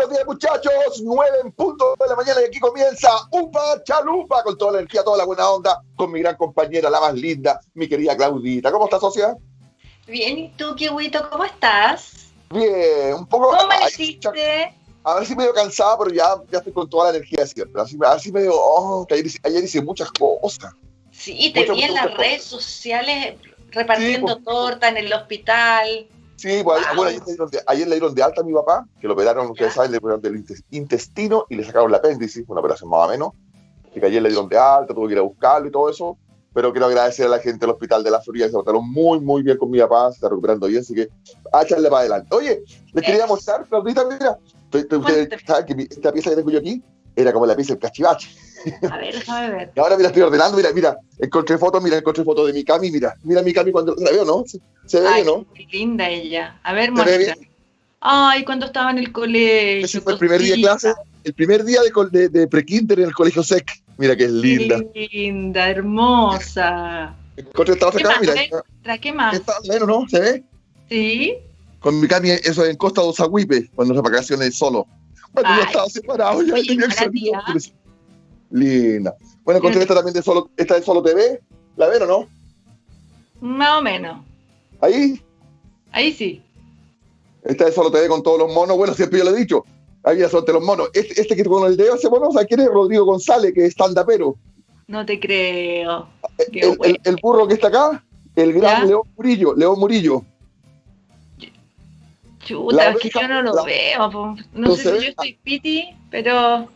Buenos días, muchachos. Nueve en punto de la mañana y aquí comienza Upa Chalupa con toda la energía, toda la buena onda, con mi gran compañera, la más linda, mi querida Claudita. ¿Cómo estás, socia? Bien, ¿y tú, Kiwito, cómo estás? Bien, un poco. ¿Cómo amaneciste? A ver si medio cansada, pero ya, ya estoy con toda la energía de siempre. Así, así medio, oh, que ayer, ayer hice muchas cosas. Sí, te vi en las redes sociales repartiendo sí, pues, torta en el hospital. Sí, pues, wow. bueno, ayer, le de, ayer, le dieron de alta a mi papá, que lo operaron, ustedes saben, le operaron del intestino y le sacaron el apéndice, una operación más o menos. Y que ayer le dieron de alta, tuve que ir a buscarlo y todo eso. Pero quiero agradecer a la gente del hospital de la Florida, que se portaron muy, muy bien con mi papá, se está recuperando bien, así que a echarle para adelante. Oye, les quería mostrar, Claudita, mira, ustedes saben que esta pieza que tengo yo aquí era como la pieza del cachivache. A ver, déjame ver. Ahora mira, estoy ordenando, mira, mira, encontré fotos, mira, encontré fotos de mi Cami, mira, mira mi Cami cuando la veo, ¿no? Se, se ve Ay, bien, ¿no? Qué linda ella. A ver, muestra. Ay, cuando estaba en el colegio. Ese fue el primer día de clase, el primer día de, de, de pre-kinder en el colegio SEC. Mira que es linda. Qué linda, hermosa. Encontré esta otra Cami, mira. ¿Para qué más? Está menos, ¿no? ¿Se ve? Sí. Con mi Cami, eso en Costa de Osahuipe, cuando las vacaciones solo. Bueno, Ay. ya estaba separado, ya tenía que Linda. Bueno, encontré esta también de solo, esta de Solo TV. ¿La ven o no? Más o menos. Ahí, Ahí sí. esta de Solo TV con todos los monos. Bueno, siempre yo lo he dicho. Son de los monos. Este, este que con el dedo ese mono, o sea, ¿quién es Rodrigo González, que es stand-upero? No te creo. Qué El, el- el burro que está acá, el gran ¿Ya? León Murillo, León Murillo. Chuta, es que yo no lo la- veo. po. No no sé si ve. yo estoy piti, pero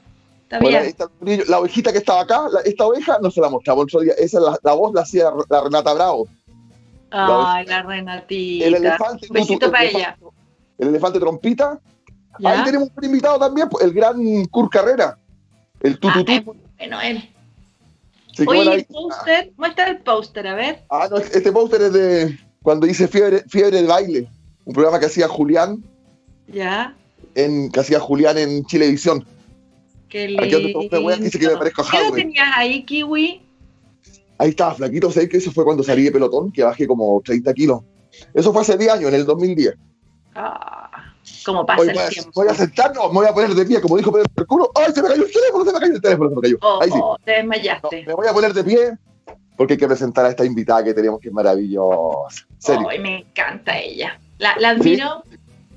está Bueno, ahí bien. está el Murillo. La ovejita que estaba acá, la- esta oveja, no se la mostraba el otro día. Esa la, la voz la hacía la Renata Bravo. Ay, la Renatita. El elefante. Besito el para ella. El elefante trompita. ¿Ya? Ahí tenemos un invitado también, el gran Kurt Carrera. El Ah, tututú. bueno él. Que Oye, el póster, muestra el póster, a ver. Ah, no, este póster es de cuando hice Fiebre, Fiebre de Baile, un programa que hacía Julián Ya, en, que hacía Julián en Chilevisión. Qué Aquí wea que dice que me parezco a ¿Qué tenías ahí, Kiwi? Ahí estaba flaquito, sé que eso fue cuando salí de pelotón, que bajé como 30 kilos. Eso fue hace 10 años, en el 2010. Ah, como pasa Hoy el voy a, tiempo. voy a sentarnos, me voy a poner de pie, como dijo Pedro Mercurio. ¡Ay, se me cayó el teléfono! Se me cayó el teléfono, se me cayó. Oh, Ahí sí. oh, te No, desmayaste. me voy a poner de pie porque hay que presentar a esta invitada que tenemos, que es maravillosa. Ay, me encanta ella. La, la admiro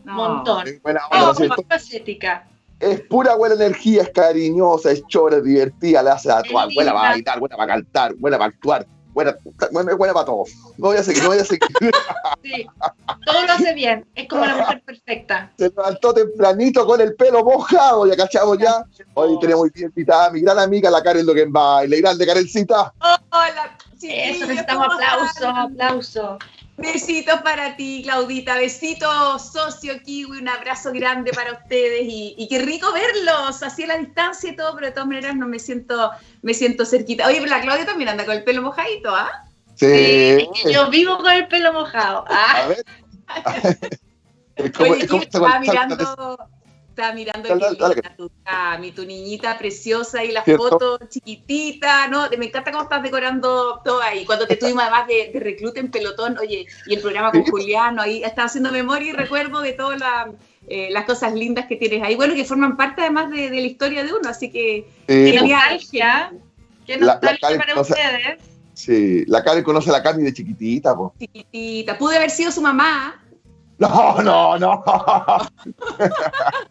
un montón. Es buena Oh, facética. Es pura buena energía, es cariñosa, es chora, es divertida, le hace actuar, buena para bailar, buena para cantar, buena para actuar, buena, buena, buena para todo. No voy a seguir, no voy a seguir. Sí, todo lo hace bien. Es como la mujer perfecta. Se levantó tempranito con el pelo mojado, ya cachamos ya. Hoy tenemos bien invitada a mi gran amiga, la Karen Logenbaile, grande Karencita. Hola, Eso, chiquillos, necesitamos ¿cómo aplausos, están? aplausos. Besitos para ti, Claudita. Besitos, socio Kiwi. Un abrazo grande para ustedes. Y, y qué rico verlos así a la distancia y todo, pero de todas maneras no me siento, me siento cerquita. Oye, pero la Claudia también anda con el pelo mojadito, ¿ah? Sí. Yo vivo con el pelo mojado. Ah, A ver. Es como- Oye, es como- Kiwi, estaba mirando, estaba mirando Dale, linda tu Cami, tu niñita preciosa y la ¿Cierto? foto chiquitita, ¿no? Me encanta cómo estás decorando todo ahí. Cuando te tuvimos además de, de recluta en pelotón, oye, y el programa con Sí. Juliano, ahí estaba haciendo memoria y recuerdo de todas la- eh, las cosas lindas que tienes ahí. Bueno, que forman parte además de, de la historia de uno, así que qué pues, nostalgia. Qué La- la nostalgia Karen para conoce- ustedes. sí. La Karen conoce a la Cami de chiquitita, po. chiquitita. Pude haber sido su mamá. No, no, no.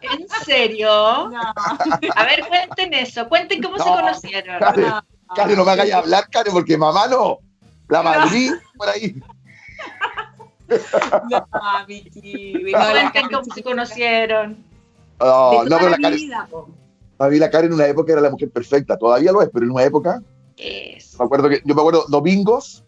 ¿En serio? No, A ver, cuenten eso. Cuenten cómo se No. conocieron. Karen, Karen, no me hagáis hablar, Karen, porque mamá no. La Madrid, por ahí. no, no, la Cuenten cómo se conocieron. De no, toda pero la Karen, vida, mí la Karen en una época era la mujer perfecta. Todavía lo es, pero en una época, Eso. me acuerdo que, yo me acuerdo domingos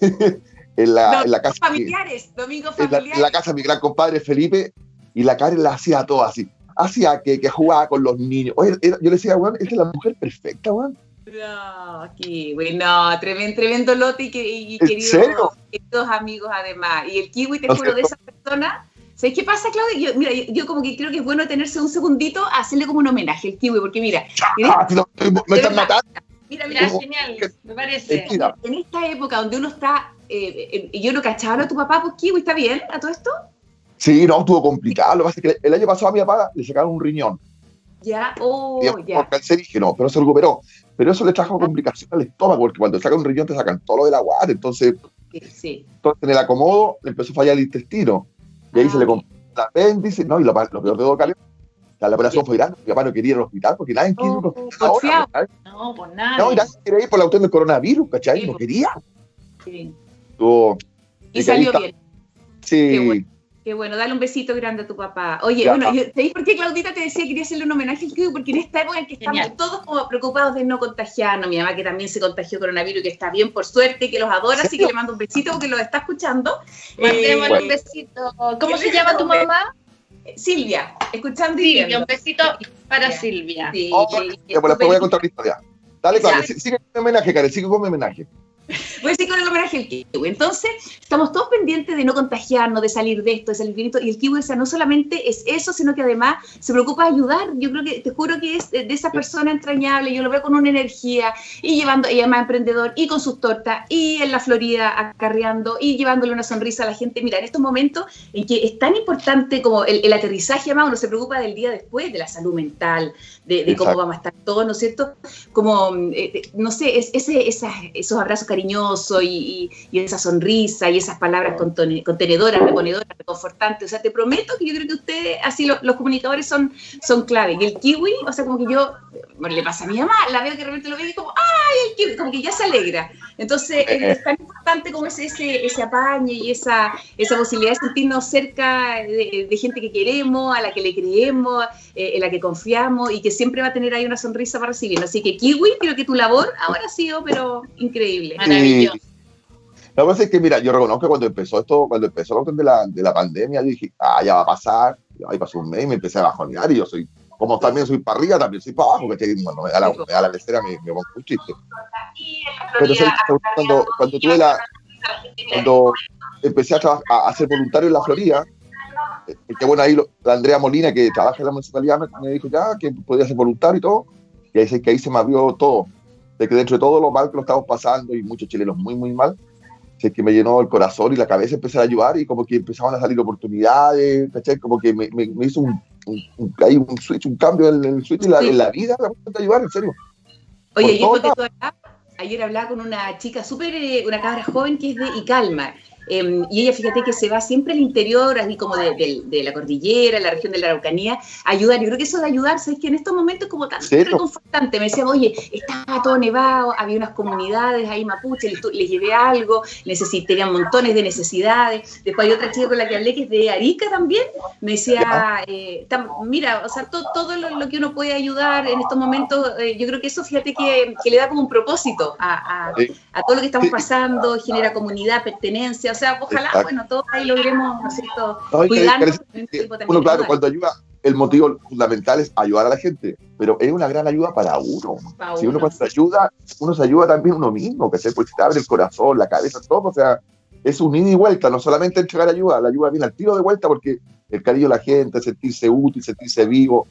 en la, en la casa. familiares, domingos en la, familiares. en la casa de mi gran compadre Felipe y la Karen la hacía todo así. Hacía que, que jugaba con los niños. Oye, era- yo le decía, weón, esta es la mujer perfecta, weón. No, Kiwi, no, tremendo, tremendo lote y, que, y ¿En queridos, amigos además. Y el Kiwi, te ¿No de esa persona. ¿Sabes qué pasa, Claudia? Yo, mira, yo, yo como que creo que es bueno tenerse un segundito a hacerle como un homenaje al Kiwi, porque mira, Ah, no, me están matando. mira, Mira, genial. Me parece. En esta época donde uno está, eh, eh, yo no cachaba a tu papá, pues Kiwi, ¿está bien a todo esto? Sí, no, estuvo complicado. Lo que pasa es que el año pasado a mi papá le sacaron un riñón. Ya, oh, ya. Por cancerígeno, pero se recuperó. Pero eso le trajo complicaciones al estómago, porque cuando sacan un riñón te sacan todo lo del agua. Entonces, sí. entonces en el acomodo le empezó a fallar el intestino. Y ahí se le ah, compró el apéndice, no, y lo, lo peor de todo, Cali, la operación fue grande, mi papá no quería ir al hospital porque nadie quiere ir al hospital ahora. No, por nada. No, y nadie quería ir por la cuestión del coronavirus, ¿cachai? no quería. Sí. Y salió bien. Sí. Qué bueno, dale un besito grande a tu papá. Oye, bueno, ¿sabéis por qué Claudita te decía que quería hacerle un homenaje al Kiwi? Porque en esta época en que estamos todos como preocupados de no contagiarnos, mi mamá que también se contagió coronavirus y que está bien, por suerte, que los adora, así que le mando un besito porque los está escuchando. Mandémosle eh, un besito. ¿Cómo se llama tu mamá? Silvia, escuchando y Silvia, un besito para Silvia. Sí, oh, pues después voy a contar la historia. Dale, Karen, sigue con mi homenaje, Karen, sigue con mi homenaje. Voy a decir con el homenaje al kiwi. Entonces, estamos todos pendientes de no contagiarnos, de salir de esto, de salir de esto. Y el kiwi, o sea, no solamente es eso, sino que además se preocupa de ayudar. Yo creo que, te juro que es de esa persona entrañable. Yo lo veo con una energía y llevando, y además emprendedor, y con sus tortas, y en la Florida acarreando, y llevándole una sonrisa a la gente. Mira, en estos momentos en que es tan importante como el, aterrizaje, además uno se preocupa del día después, de la salud mental, de, cómo vamos a estar todos, ¿no es cierto? Como, eh, no sé, es, ese, esos abrazos cariñoso y, esa sonrisa y esas palabras contenedoras, reponedoras, reconfortantes. O sea, te prometo que yo creo que ustedes, así los comunicadores son, son clave. Y el kiwi, o sea, como que yo, bueno, le pasa a mi mamá, la veo que realmente lo ve y como, ¡ay! Como que ya se alegra. Entonces, es tan importante como ese, ese, ese apañe y esa, esa posibilidad de sentirnos cerca de, gente que queremos, a la que le creemos, eh, en la que confiamos y que siempre va a tener ahí una sonrisa para recibirlo. Así que kiwi, creo que tu labor ahora ha sido, pero increíble. Maravilloso. Lo que pasa es que, mira, yo reconozco que cuando empezó esto, cuando empezó la de la, de la pandemia, yo dije, ah, ya va a pasar, ahí pasó un mes y me empecé a bajonear y yo soy, como también soy para arriba, también soy para abajo, que me da la, me da la lecera me, me pongo un chiste. Pero cuando, cuando tuve la, cuando empecé a, a, a, ser voluntario en la Florida, eh, que bueno, ahí la Andrea Molina, que trabaja en la municipalidad, me, dijo ya que podía ser voluntario y todo, y ahí, que ahí se me abrió todo, de que dentro de todo lo mal que lo estamos pasando, y muchos chilenos muy, muy mal, que me llenó el corazón y la cabeza empecé a ayudar, y como que empezaban a salir oportunidades, ¿cachai? Como que me, me, hizo un, un, un, switch, un cambio en, el switch en la, en la vida, de ayudar, en serio. Oye, y ayer hablaba con una chica súper, eh, una cabra joven que es de Icalma, Em, y ella, fíjate que se va siempre al interior, así como de, la cordillera, la región de la Araucanía, a ayudar. Yo creo que eso de ayudarse es que en estos momentos como tan reconfortante. Me decía, oye, estaba todo nevado, había unas comunidades ahí mapuche, les, llevé algo, necesitarían montones de necesidades. Después hay otra chica con la que hablé que es de Arica también. Me decía, eh, mira, o sea, todo, lo, que uno puede ayudar en estos momentos, eh, yo creo que eso, fíjate que, le da como un propósito a, a todo lo que estamos pasando, genera comunidad, pertenencia o sea, ojalá, bueno, todos ahí logremos, ¿no es cierto? cuidarnos. Uno, claro, cuando ayuda, el motivo fundamental es ayudar a la gente, pero es una gran ayuda para uno. si uno cuando se ayuda, uno se ayuda también uno mismo, que se, pues, abre el corazón, la cabeza, todo, o sea, es un ida y vuelta, no solamente entregar ayuda, la ayuda viene al tiro de vuelta porque el cariño de la gente, sentirse útil, sentirse vivo,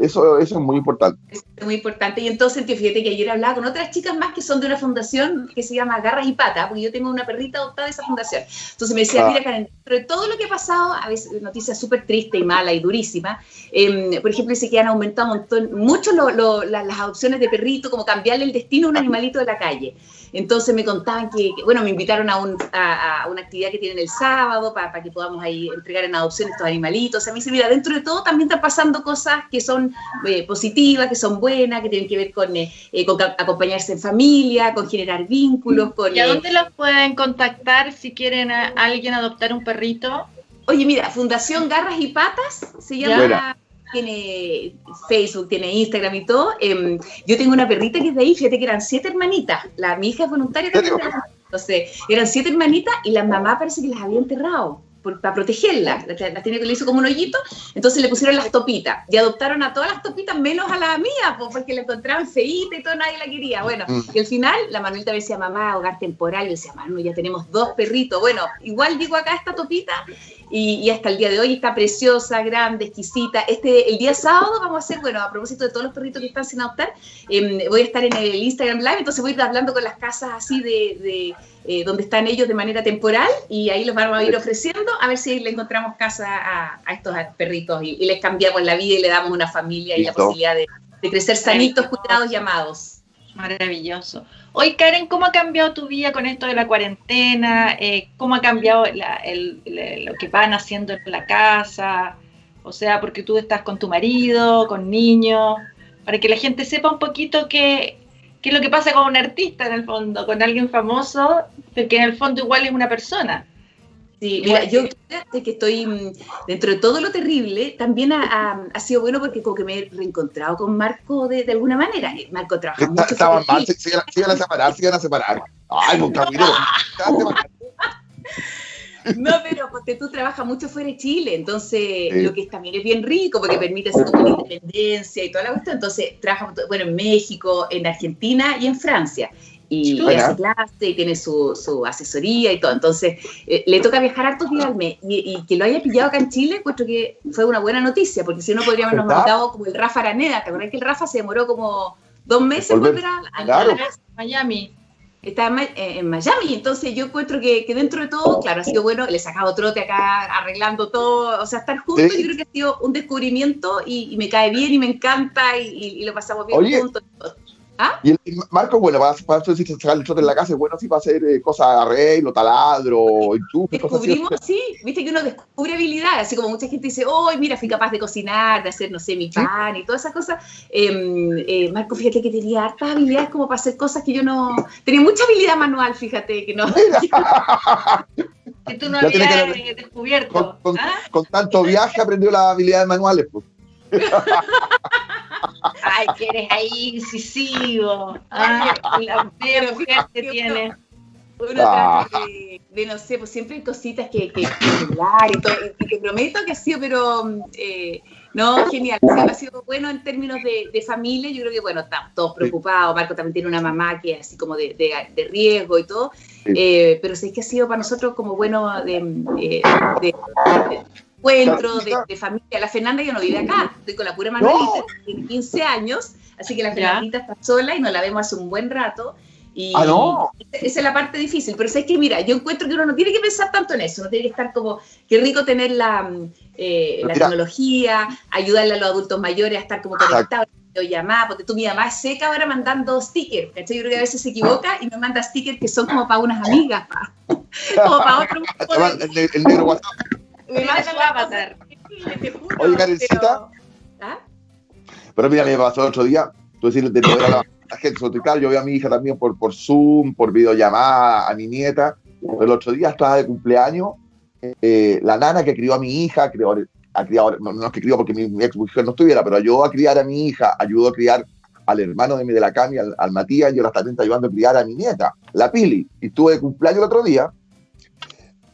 eso, eso es muy importante. Es muy importante. Y entonces, fíjate que ayer hablaba con otras chicas más que son de una fundación que se llama Garras y Patas, porque yo tengo una perrita adoptada de esa fundación. Entonces me decía, ah. mira, Karen, de todo lo que ha pasado, a veces noticias súper tristes y mala y durísima, em, por ejemplo, dice que han aumentado un montón, mucho las adopciones de perrito, como cambiarle el destino a un animalito de la calle. Entonces me contaban que, bueno, me invitaron a, una actividad que tienen el sábado para, que podamos ahí entregar en adopción estos animalitos. A mí se mira, dentro de todo también están pasando cosas que son eh, positivas, que son buenas, que tienen que ver con, eh, eh, acompañarse en familia, con generar vínculos. Con, ¿Y a dónde los pueden contactar si quieren a alguien adoptar un perrito? Oye, mira, Fundación Garras y Patas se llama tiene Facebook, tiene Instagram y todo. Em, yo tengo una perrita que es de ahí, fíjate que eran siete hermanitas. La, mi hija es voluntaria también. Entonces, eran siete hermanitas y la mamá parece que las había enterrado para protegerlas. Las la tiene que le hizo como un hoyito, entonces le pusieron las topitas. Y adoptaron a todas las topitas menos a la mía, porque la encontraban feíta y todo, nadie la quería. Bueno, mm. y al final la Manuelita decía, mamá, hogar temporal. Y decía, Manu, ya tenemos dos perritos. Bueno, igual digo acá esta topita y, hasta el día de hoy está preciosa, grande, exquisita. Este, el día sábado vamos a hacer, bueno, a propósito de todos los perritos que están sin adoptar, em, voy a estar en el Instagram Live, entonces voy a ir hablando con las casas así de, eh, donde están ellos de manera temporal y ahí los vamos a ir ofreciendo a ver si le encontramos casa a, estos perritos y, les cambiamos la vida y le damos una familia y la posibilidad de, de crecer sanitos, cuidados y amados. Maravilloso. Hoy, Karen, ¿cómo ha cambiado tu vida con esto de la cuarentena? Eh, ¿Cómo ha cambiado lo que van haciendo en la casa? O sea, porque tú estás con tu marido, con niños, para que la gente sepa un poquito qué, qué es lo que pasa con un artista en el fondo, con alguien famoso, porque en el fondo igual es una persona. Sí, mira, yo que estoy mm, dentro de todo lo terrible, también ha, sido bueno porque como que me he reencontrado con Marco de, alguna manera. Eh, Marco trabaja mucho. Estaban mal, se, iban a separar, se iban a separar. Ay, nunca No, pero porque tú trabajas mucho fuera de Chile, entonces lo que también es bien rico porque permite hacer tu independencia y toda la cuestión. Entonces trabaja, bueno, en México, en Argentina y en Francia y, hace clase y tiene su, su, asesoría y todo. Entonces, eh, le toca viajar hartos días al mes y, que lo haya pillado acá en Chile, encuentro que fue una buena noticia, porque si no podríamos habernos montado como el Rafa Araneda. ¿Te acuerdas que el Rafa se demoró como dos meses en volver a, Miami? Está en, Miami, entonces yo encuentro que, que, dentro de todo, claro, ha sido bueno, le he sacado trote acá arreglando todo, o sea, estar juntos, yo creo que ha sido un descubrimiento y, me cae bien y me encanta y, lo pasamos bien juntos. ¿Ah? Y, Marco, bueno, para, para eso decir sacar el trote en la casa bueno sí para hacer eh, cosas de arreglo, taladro, enchufe, Descubrimos, cosas así. sí, viste que uno descubre habilidades, así como mucha gente dice, oh, mira, fui capaz de cocinar, de hacer, no sé, mi pan y todas esas cosas. Em, eh, Marco, fíjate que tenía hartas habilidades como para hacer cosas que yo no... Tenía mucha habilidad manual, fíjate, que no... que tú no habías descubierto. Con, ¿ah? con, tanto viaje aprendió las habilidades manuales, pues. Ay, que eres ahí incisivo. Ay, la mujer que tiene. Uno ah. de, no sé, pues siempre hay cositas que, que, hablar y todo. Y te prometo que ha sido, pero eh, no, genial. ha sido bueno en términos de, familia. Yo creo que, bueno, estamos todos preocupados. Marco también tiene una mamá que es así como de, de riesgo y todo. Eh, pero sí que ha sido para nosotros como bueno de, eh, encuentro, de, familia. La Fernanda ya no vive acá, estoy con la pura Manuelita, tiene 15 años, así que la Fernandita está sola y nos la vemos hace un buen rato. Y ah, no. esa es la parte difícil, pero es que, mira, yo encuentro que uno no tiene que pensar tanto en eso, no tiene que estar como, qué rico tener la, eh, la tecnología, ayudarle a los adultos mayores a estar como conectados, llamada, porque tú mi mamá es seca ahora mandando stickers, ¿cachai? Yo creo que a veces se equivoca y me manda stickers que son como para unas amigas, como para otro. el negro WhatsApp. Oye, Karencita. ¿Ah? Pero mira, me pasó el otro día, tú decir, de poder a la, gente, claro, yo veo a mi hija también por, por Zoom, por videollamada, a mi nieta. El otro día estaba de cumpleaños, eh, la nana que crió a mi hija, crió, a criado, no, es que crió porque mi, ex mujer no estuviera, pero ayudó a criar a mi hija, ayudó a criar al hermano de mi de la Cami, al, Matías, y ahora también está ayudando a criar a mi nieta, la Pili. Y estuve de cumpleaños el otro día,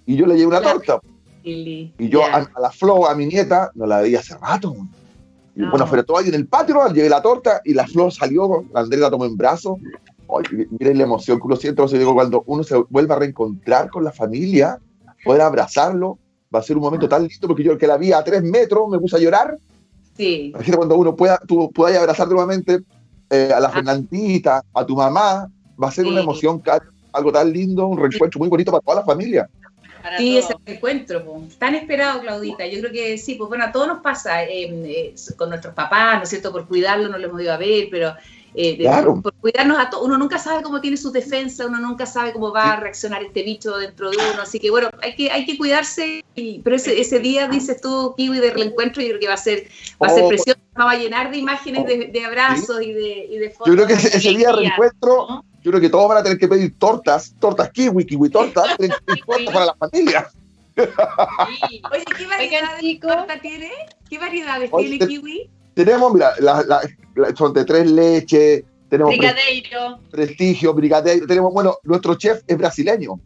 y yo le llevé una torta. Y yo a, la Flo, a mi nieta, no la veía hace rato. Y bueno, pero todo ahí en el patio, llevé la torta y la Flo salió, la Andrea la tomó en brazos. miren la emoción que uno siente cuando uno se vuelve a reencontrar con la familia, poder abrazarlo, va a ser un momento tan lindo porque yo que la vi a tres metros me puse a llorar. Sí. Imagínate cuando uno pueda, tú puedas abrazar nuevamente eh, a la ah. Fernandita, a tu mamá, va a ser una emoción, algo tan lindo, un reencuentro muy bonito para toda la familia sí, ese encuentro, tan esperado, Claudita. Yo creo que sí, pues bueno, a todos nos pasa em, eh, con nuestros papás, ¿no es cierto? Por cuidarlo no lo hemos ido a ver, pero eh, por cuidarnos a todos, uno nunca sabe cómo tiene su defensa, uno nunca sabe cómo va a reaccionar este bicho dentro de uno, así que bueno, hay que, hay que cuidarse, pero ese, ese día, dices tú, Kiwi, del reencuentro, yo creo que va a ser, va a ser oh. precioso, va a llenar de imágenes de, abrazos y, de, y de fotos. Yo creo que ese, día de reencuentro yo creo que todos van a tener que pedir tortas, tortas kiwi, kiwi tortas, tortas para la familia. Oye, ¿qué variedades de torta tiene? ¿Qué variedades tiene kiwi? Tenemos, mira, son de tres leches, tenemos brigadeiro. prestigio, brigadeiro, tenemos, bueno, nuestro chef es brasileño.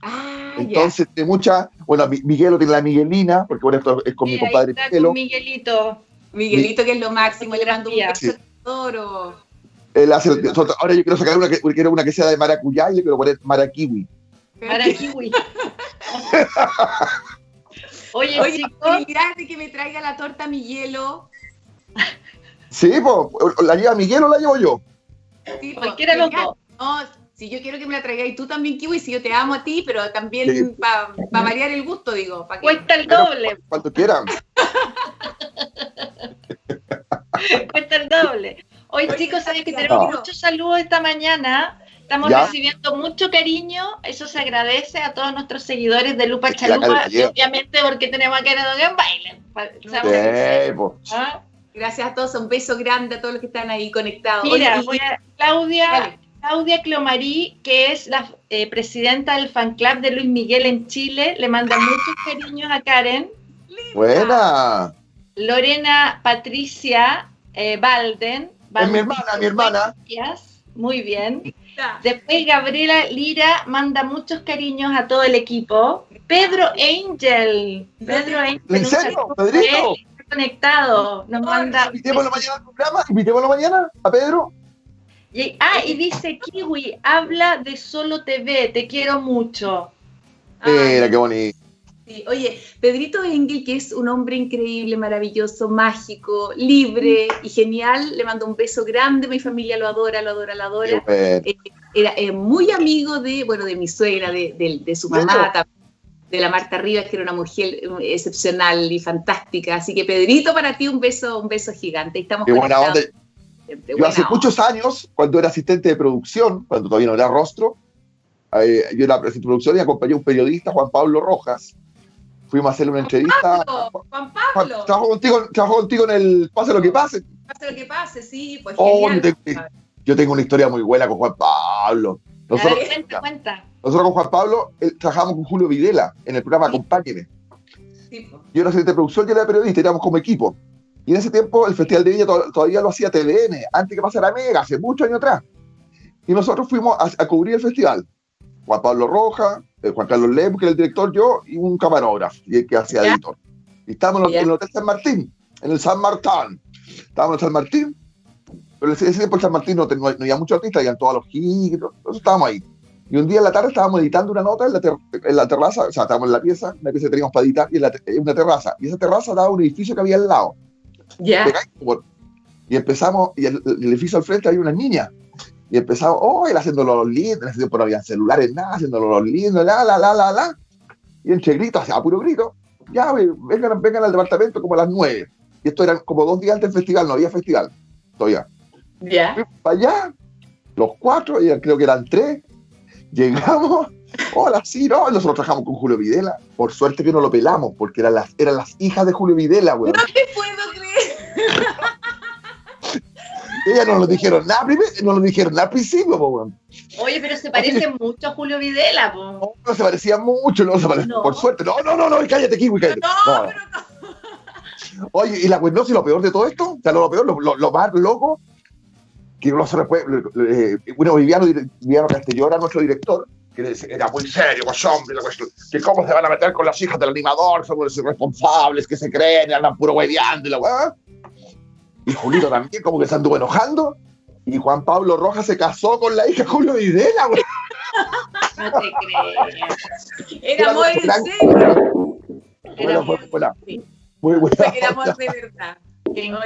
Ah, Entonces, de mucha, bueno, Miguelo tiene la Miguelina, porque bueno, esto es con mi compadre Miguelo. Miguelito. Miguelito, que es lo máximo, le mando un beso ahora yo quiero sacar una que, quiero una que sea de maracuyá y le quiero poner marakiwi. Marakiwi. Oye, Oye, chicos, de que me traiga la torta mi hielo. Sí, pues, ¿la lleva Miguel o la llevo yo? Sí, cualquiera los dos. No, si yo quiero que me la traigáis tú también, Kiwi, si yo te amo a ti, pero Sí. también para variar el gusto, digo. pa' que- Cuesta el doble, Cuando quieran. cuesta el doble. Hoy, chicos, saben que tenemos no. muchos saludos esta mañana. Estamos Ya. recibiendo mucho cariño. Eso se agradece a todos nuestros seguidores de Lupa Chalupa. Y obviamente porque tenemos a Karen en baile. pues. ¿Ah? Gracias a todos, un beso grande a todos los que están ahí conectados. Mira, Oye, y- voy a- Claudia, Dale. Claudia Clomarí, que es la eh, presidenta del fan club de Luis Miguel en Chile, le manda muchos cariños a Karen. Buena. Lorena Patricia eh, Balden. Es mi hermana, mi hermana. Gracias, Muy bien. Después Gabriela Lira manda muchos cariños a todo el equipo. Pedro Angel. Pedro Angel. ¿En un serio, saludo Pedrito? conectado. Nos manda. Invitémoslo mañana al programa. Invitémoslo mañana a Pedro. Y- ah, y dice Kiwi, habla de Solo TV, te quiero mucho. Ay, Mira, qué bonito. Sí. Oye, Pedrito Engel, que es un hombre increíble, maravilloso, mágico, libre y genial, le mando un beso grande, mi familia lo adora, lo adora, lo adora. bueno. Era eh, muy amigo de, bueno, de mi suegra, de, de- de su mamá, de la Marta Rivas, que era una mujer eh, excepcional y fantástica. Así que Pedrito, para ti un beso, un beso gigante. Estamos Qué buena onda. conectados siempre. Yo Buena hace onda. muchos años, cuando era asistente de producción, cuando todavía no era rostro, eh, yo era asistente de producción y acompañé a un periodista, Juan Pablo Rojas. Fuimos a hacerle una entrevista. Pablo, Juan Juan, Pablo, trabajo contigo, trabajo contigo en el Pase lo que pase. pase lo que pase, sí, pues Oh, genial. yo tengo- Yo tengo una historia muy buena con Juan Pablo. Nosotros, Dale. Cuenta, cuenta. nosotros con Juan Pablo eh, trabajamos con Julio Videla en el programa Sí. Acompáñeme. Sí, pues. Yo era asistente de producción, yo era periodista, éramos como equipo. Y en ese tiempo el Festival de Viña to- todavía lo hacía TVN, antes que pasara Mega, hace muchos años atrás. Y nosotros fuimos a, a cubrir el festival. Juan Pablo Roja, Juan Carlos Lemos, que era el director, yo, y un camarógrafo, y el que hacía Ya. editor. Y estábamos en, el- Ya. en el Hotel San Martín, en el San Martín. Estábamos en San Martín, pero ese ese tiempo San Martín no, no, no había muchos artistas, habían todos los gigs, nosotros estábamos ahí. Y un día en la tarde estábamos editando una nota en la, ter- en la terraza, o sea, estábamos en la pieza, una pieza que teníamos para editar, y en la en una terraza. Y esa terraza daba un edificio que había al lado. Ya. Por- Y empezamos, y el, el edificio al frente había unas niñas. Y empezamos, oh, él haciéndolo los lindos, en ese tiempo no había celulares, nada, haciéndolo los lindos, la, la, la, la, la. Y entre gritos, a puro grito, ya, vengan, vengan al departamento como a las nueve. Y esto eran como dos días antes del festival, no había festival todavía. Ya. Para allá, los cuatro, y creo que eran tres, llegamos, hola, sí, no, y nosotros trabajamos con Julio Videla, por suerte que no lo pelamos, porque eran las, eran las hijas de Julio Videla, güey. No te puedo Ellas no nos dijeron nada primero, no nos dijeron nada al principio, po, weón. Oye, pero se parece mucho a Julio Videla, po. No, no se parecía mucho, no se parecía, No. por suerte. No, no, no, no, cállate, Kiwi, cállate. No, No, pero no. Oye, y la cuestión, no, si lo peor de todo esto, o sea, lo, lo peor, lo, lo- lo más loco, que no se eh, bueno, Viviano, Viviano Castelló era nuestro director, que era muy serio, pues hombre, la cuestión, que cómo se van a meter con las hijas del animador, son los irresponsables que se creen, andan puro hueveando y la weá. Y Julito también, como que se anduvo enojando, y Juan Pablo Rojas se casó con la hija de Julio Videla, güey. No te creo. Era Gran- serio. Buena, amor. buena, buena. Sí. Muy buena. Era amor de verdad. No,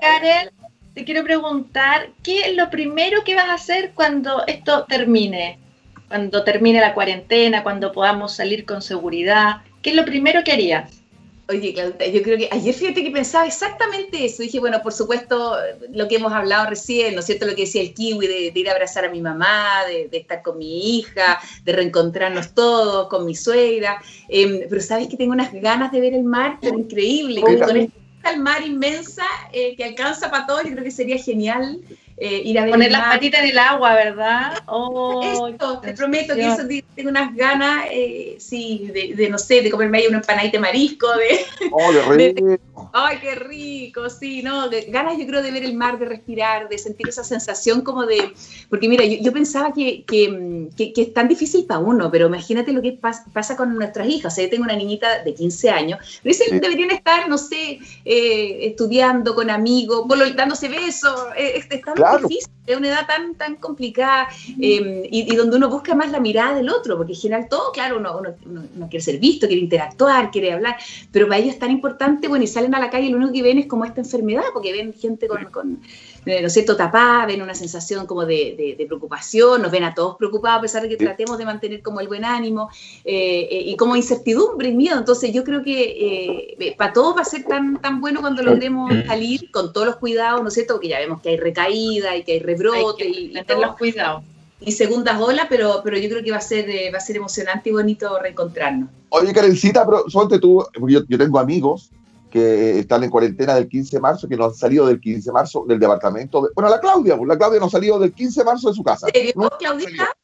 Karen, te quiero preguntar, ¿qué es lo primero que vas a hacer cuando esto termine? Cuando termine la cuarentena, cuando podamos salir con seguridad. ¿Qué es lo primero que harías? Oye, Claudita, yo creo que ayer fíjate que pensaba exactamente eso. Dije, bueno, por supuesto, lo que hemos hablado recién, ¿no es cierto? Lo que decía el kiwi de, de ir a abrazar a mi mamá, de, de estar con mi hija, de reencontrarnos todos, con mi suegra. Em, pero sabes que tengo unas ganas de ver el mar, pero increíble. Mira. Con esta mar inmensa eh, que alcanza para todo, yo creo que sería genial eh, ir a ver Poner las patitas en el agua, ¿verdad? Oh, Esto, te prometo que eso tengo unas ganas, eh, sí, de, de, no sé, de comerme ahí una empanadita de marisco, de, Oh, de re- Ay, qué rico, sí, ¿no? De- ganas yo creo de ver el mar, de respirar, de sentir esa sensación como de... Porque mira, yo, yo pensaba que, que, mm, que- que es tan difícil para uno, pero imagínate lo que pas- pasa con nuestras hijas. O sea, yo tengo una niñita de 15 años, pero Sí. deberían estar, no sé, eh, estudiando con amigos, dándose besos, eh, están difícil, es una edad tan, tan complicada em, y, donde uno busca más la mirada del otro, porque en general todo, claro, uno, uno, quiere ser visto, quiere interactuar, quiere hablar, pero para ellos es tan importante, bueno, y salen a la calle y lo único que ven es como esta enfermedad, porque ven gente con, con eh, ¿no es cierto?, tapada, ven una sensación como de, preocupación, nos ven a todos preocupados a pesar de que tratemos de mantener como el buen ánimo eh, eh, y como incertidumbre y miedo. Entonces yo creo que para todos va a ser tan, tan bueno cuando logremos salir con todos los cuidados, ¿no es cierto?, porque ya vemos que hay recaída y que hay rebrote y, y los cuidados y segundas olas, pero, pero yo creo que va a ser va a ser emocionante y bonito reencontrarnos. Oye, Karencita, pero suelte tú, porque yo, yo, tengo amigos que están en cuarentena del 15 de marzo, que no han salido del 15 de marzo del departamento. bueno, la Claudia, pues, la Claudia no ha salido del 15 de marzo de su casa. ¿Serio, Claudita?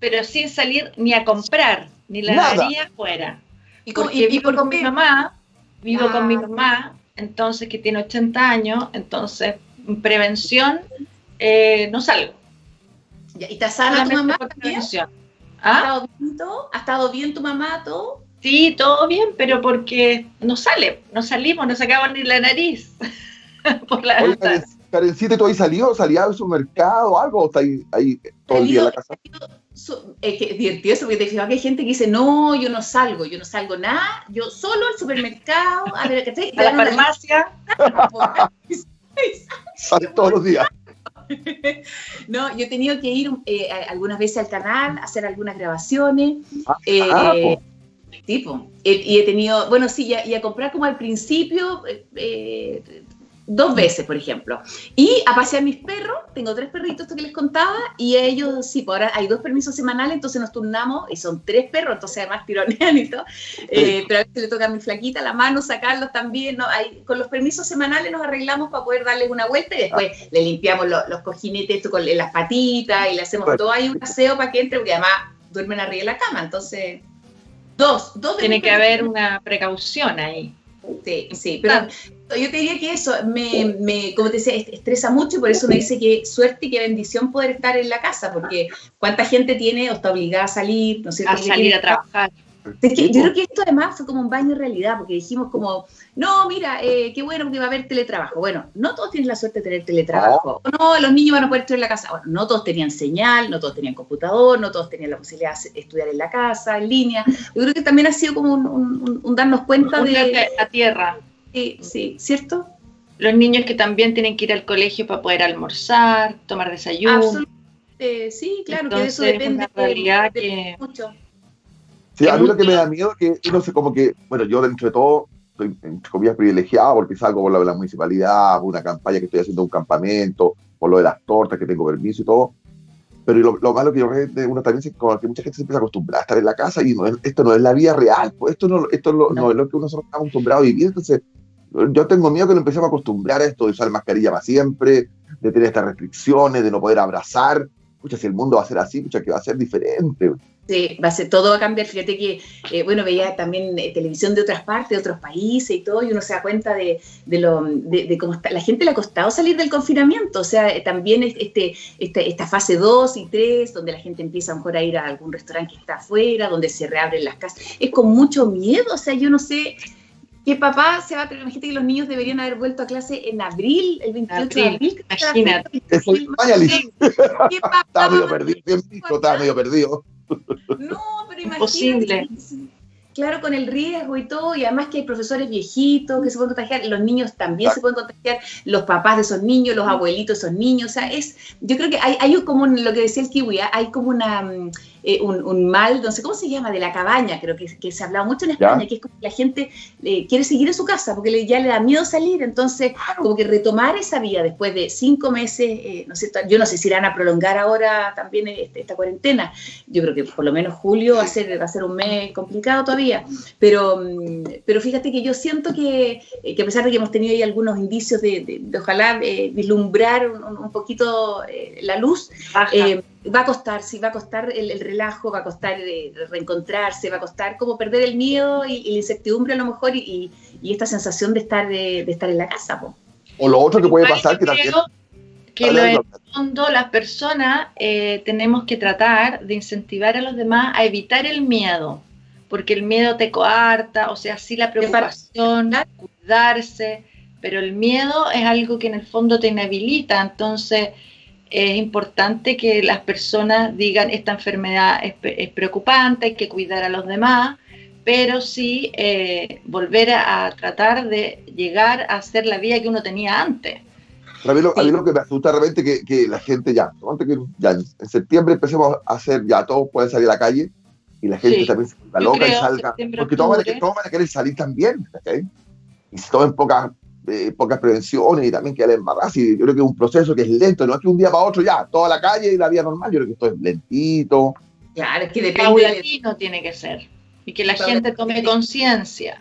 Pero sin salir ni a comprar, ni la daría afuera. ¿Y, con, vivo con mi mamá, vivo con mi ah. mamá, entonces que tiene 80 años, entonces prevención, eh, no salgo. ¿Y está sana tu mamá? Prevención. ¿Ah? ¿Ha estado bien tu mamá todo? Sí, todo bien, pero porque no sale, no salimos, no sacamos ni la nariz. por la Oye, Karencita, ¿tú ahí salió? ¿Salía al supermercado o algo? ¿O está ahí, ahí todo el día en la casa? Es que es divertido eso, porque te que hay gente que dice, no, yo no salgo, yo no salgo nada, yo solo al supermercado, a, ver, ¿qué a la farmacia. Sale todos los días. No, yo he tenido que ir eh, algunas veces al canal, hacer algunas grabaciones. Ah, eh, ah, Tipo, y he tenido, bueno, sí, y a, comprar como al principio, eh, eh, dos veces, por ejemplo. Y a pasear mis perros, tengo tres perritos que les contaba, y ellos, sí, pues ahora hay dos permisos semanales, entonces nos turnamos, y son tres perros, entonces además tironean y todo. Eh, pero a veces le toca a mi flaquita la mano sacarlos también, ¿no? Hay, con los permisos semanales nos arreglamos para poder darles una vuelta y después ah. le limpiamos los cojinetes con las patitas y le hacemos todo ahí un aseo para que entre, porque además duermen arriba de la cama, entonces Dos, dos Tiene que haber una precaución ahí. Sí, sí, pero yo te diría que eso me, me, como te decía, estresa mucho y por eso me dice que suerte y qué bendición poder estar en la casa, porque cuánta gente tiene o está obligada a salir, no sé, a salir a trabajar yo creo que esto además fue como un baño de realidad, porque dijimos como, no, mira, eh, qué bueno que va a haber teletrabajo. Bueno, no todos tienen la suerte de tener teletrabajo. No, los niños van a poder estar en la casa. Bueno, no todos tenían señal, no todos tenían computador, no todos tenían la posibilidad de estudiar en la casa, en línea. Yo creo que también ha sido como un, darnos cuenta de... La tierra. Sí, sí, ¿cierto? Los niños que también tienen que ir al colegio para poder almorzar, tomar desayuno. Absolutamente, sí, claro, que eso depende de, mucho. Sí, a mí lo que me da miedo es que, no sé, como que, bueno, yo dentro de todo estoy, entre comillas, privilegiado porque salgo por de la municipalidad, por una campaña que estoy haciendo un campamento, por lo de las tortas que tengo permiso y todo. Pero lo, lo malo que yo veo de uno también es que mucha gente se empieza a acostumbrar a estar en la casa y no esto no es la vida real, pues esto no, esto no. no es lo que uno está acostumbrado a vivir. Entonces, yo tengo miedo que nos empecemos a acostumbrar a esto de usar mascarilla para siempre, de tener estas restricciones, de no poder abrazar. Escucha, si el mundo va a ser así, escucha, que va a ser diferente. Sí, va a ser, todo va a cambiar. Fíjate que, eh, bueno, veía también eh, televisión de otras partes, de otros países y todo, y uno se da cuenta de, de lo, de, cómo está. La gente le ha costado salir del confinamiento, o sea, eh, también este, este, esta fase 2 y 3, donde la gente empieza a mejor a ir a algún restaurante que está afuera, donde se reabren las casas, es con mucho miedo, o sea, yo no sé que papá se va a tener, imagínate que los niños deberían haber vuelto a clase en abril, el 28 de abril. Imagínate. Estaba medio perdido, estaba medio perdido. No, pero imagínate. Claro, con el riesgo y todo, y además que hay profesores viejitos que se pueden contagiar, los niños también se pueden contagiar, los papás de esos niños, los abuelitos de esos niños, o sea, es, yo creo que hay, hay como lo que decía el kiwi, ¿ah? hay como una, mm, eh, un, mal, no sé cómo se llama, de la cabaña, creo que, que se ha hablado mucho en España, que es como que la gente eh, quiere seguir en su casa porque le, ya le da miedo salir, entonces como que retomar esa vía después de cinco meses, eh, no sé, yo no sé si irán a prolongar ahora también este, esta, cuarentena, yo creo que por lo menos julio va a ser, va a ser un mes complicado todavía, pero, mm, pero fíjate que yo siento que, que a pesar de que hemos tenido ahí algunos indicios de, ojalá vislumbrar un, poquito la luz, va a costar, sí, va a costar el, relajo, va a costar eh, reencontrarse, va a costar como perder el miedo y, la incertidumbre a lo mejor y, esta sensación de estar, de, estar en la casa. O lo otro que puede pasar que también... Que lo en el fondo las personas eh, tenemos que tratar de incentivar a los demás a evitar el miedo, porque el miedo te coarta, o sea, sí la preocupación, cuidarse, pero el miedo es algo que en el fondo te inhabilita, entonces es importante que las personas digan esta enfermedad es, preocupante, hay que cuidar a los demás, pero sí eh, volver a, tratar de llegar a hacer la vida que uno tenía antes. A mí, lo, que me asusta realmente que, que la gente ya, que ya en septiembre empecemos a hacer, ya todos pueden salir a la calle y la gente también se vuelva loca y salga, porque todos van, a, querer salir también, Y si tomen pocas, eh, pocas prevenciones y también que el embarazo, y yo creo que es un proceso que es lento, no es que un día para otro ya, toda la calle y la vida normal, yo creo que esto es lentito. Claro, es que depende. no tiene que ser. Y que la gente tome conciencia.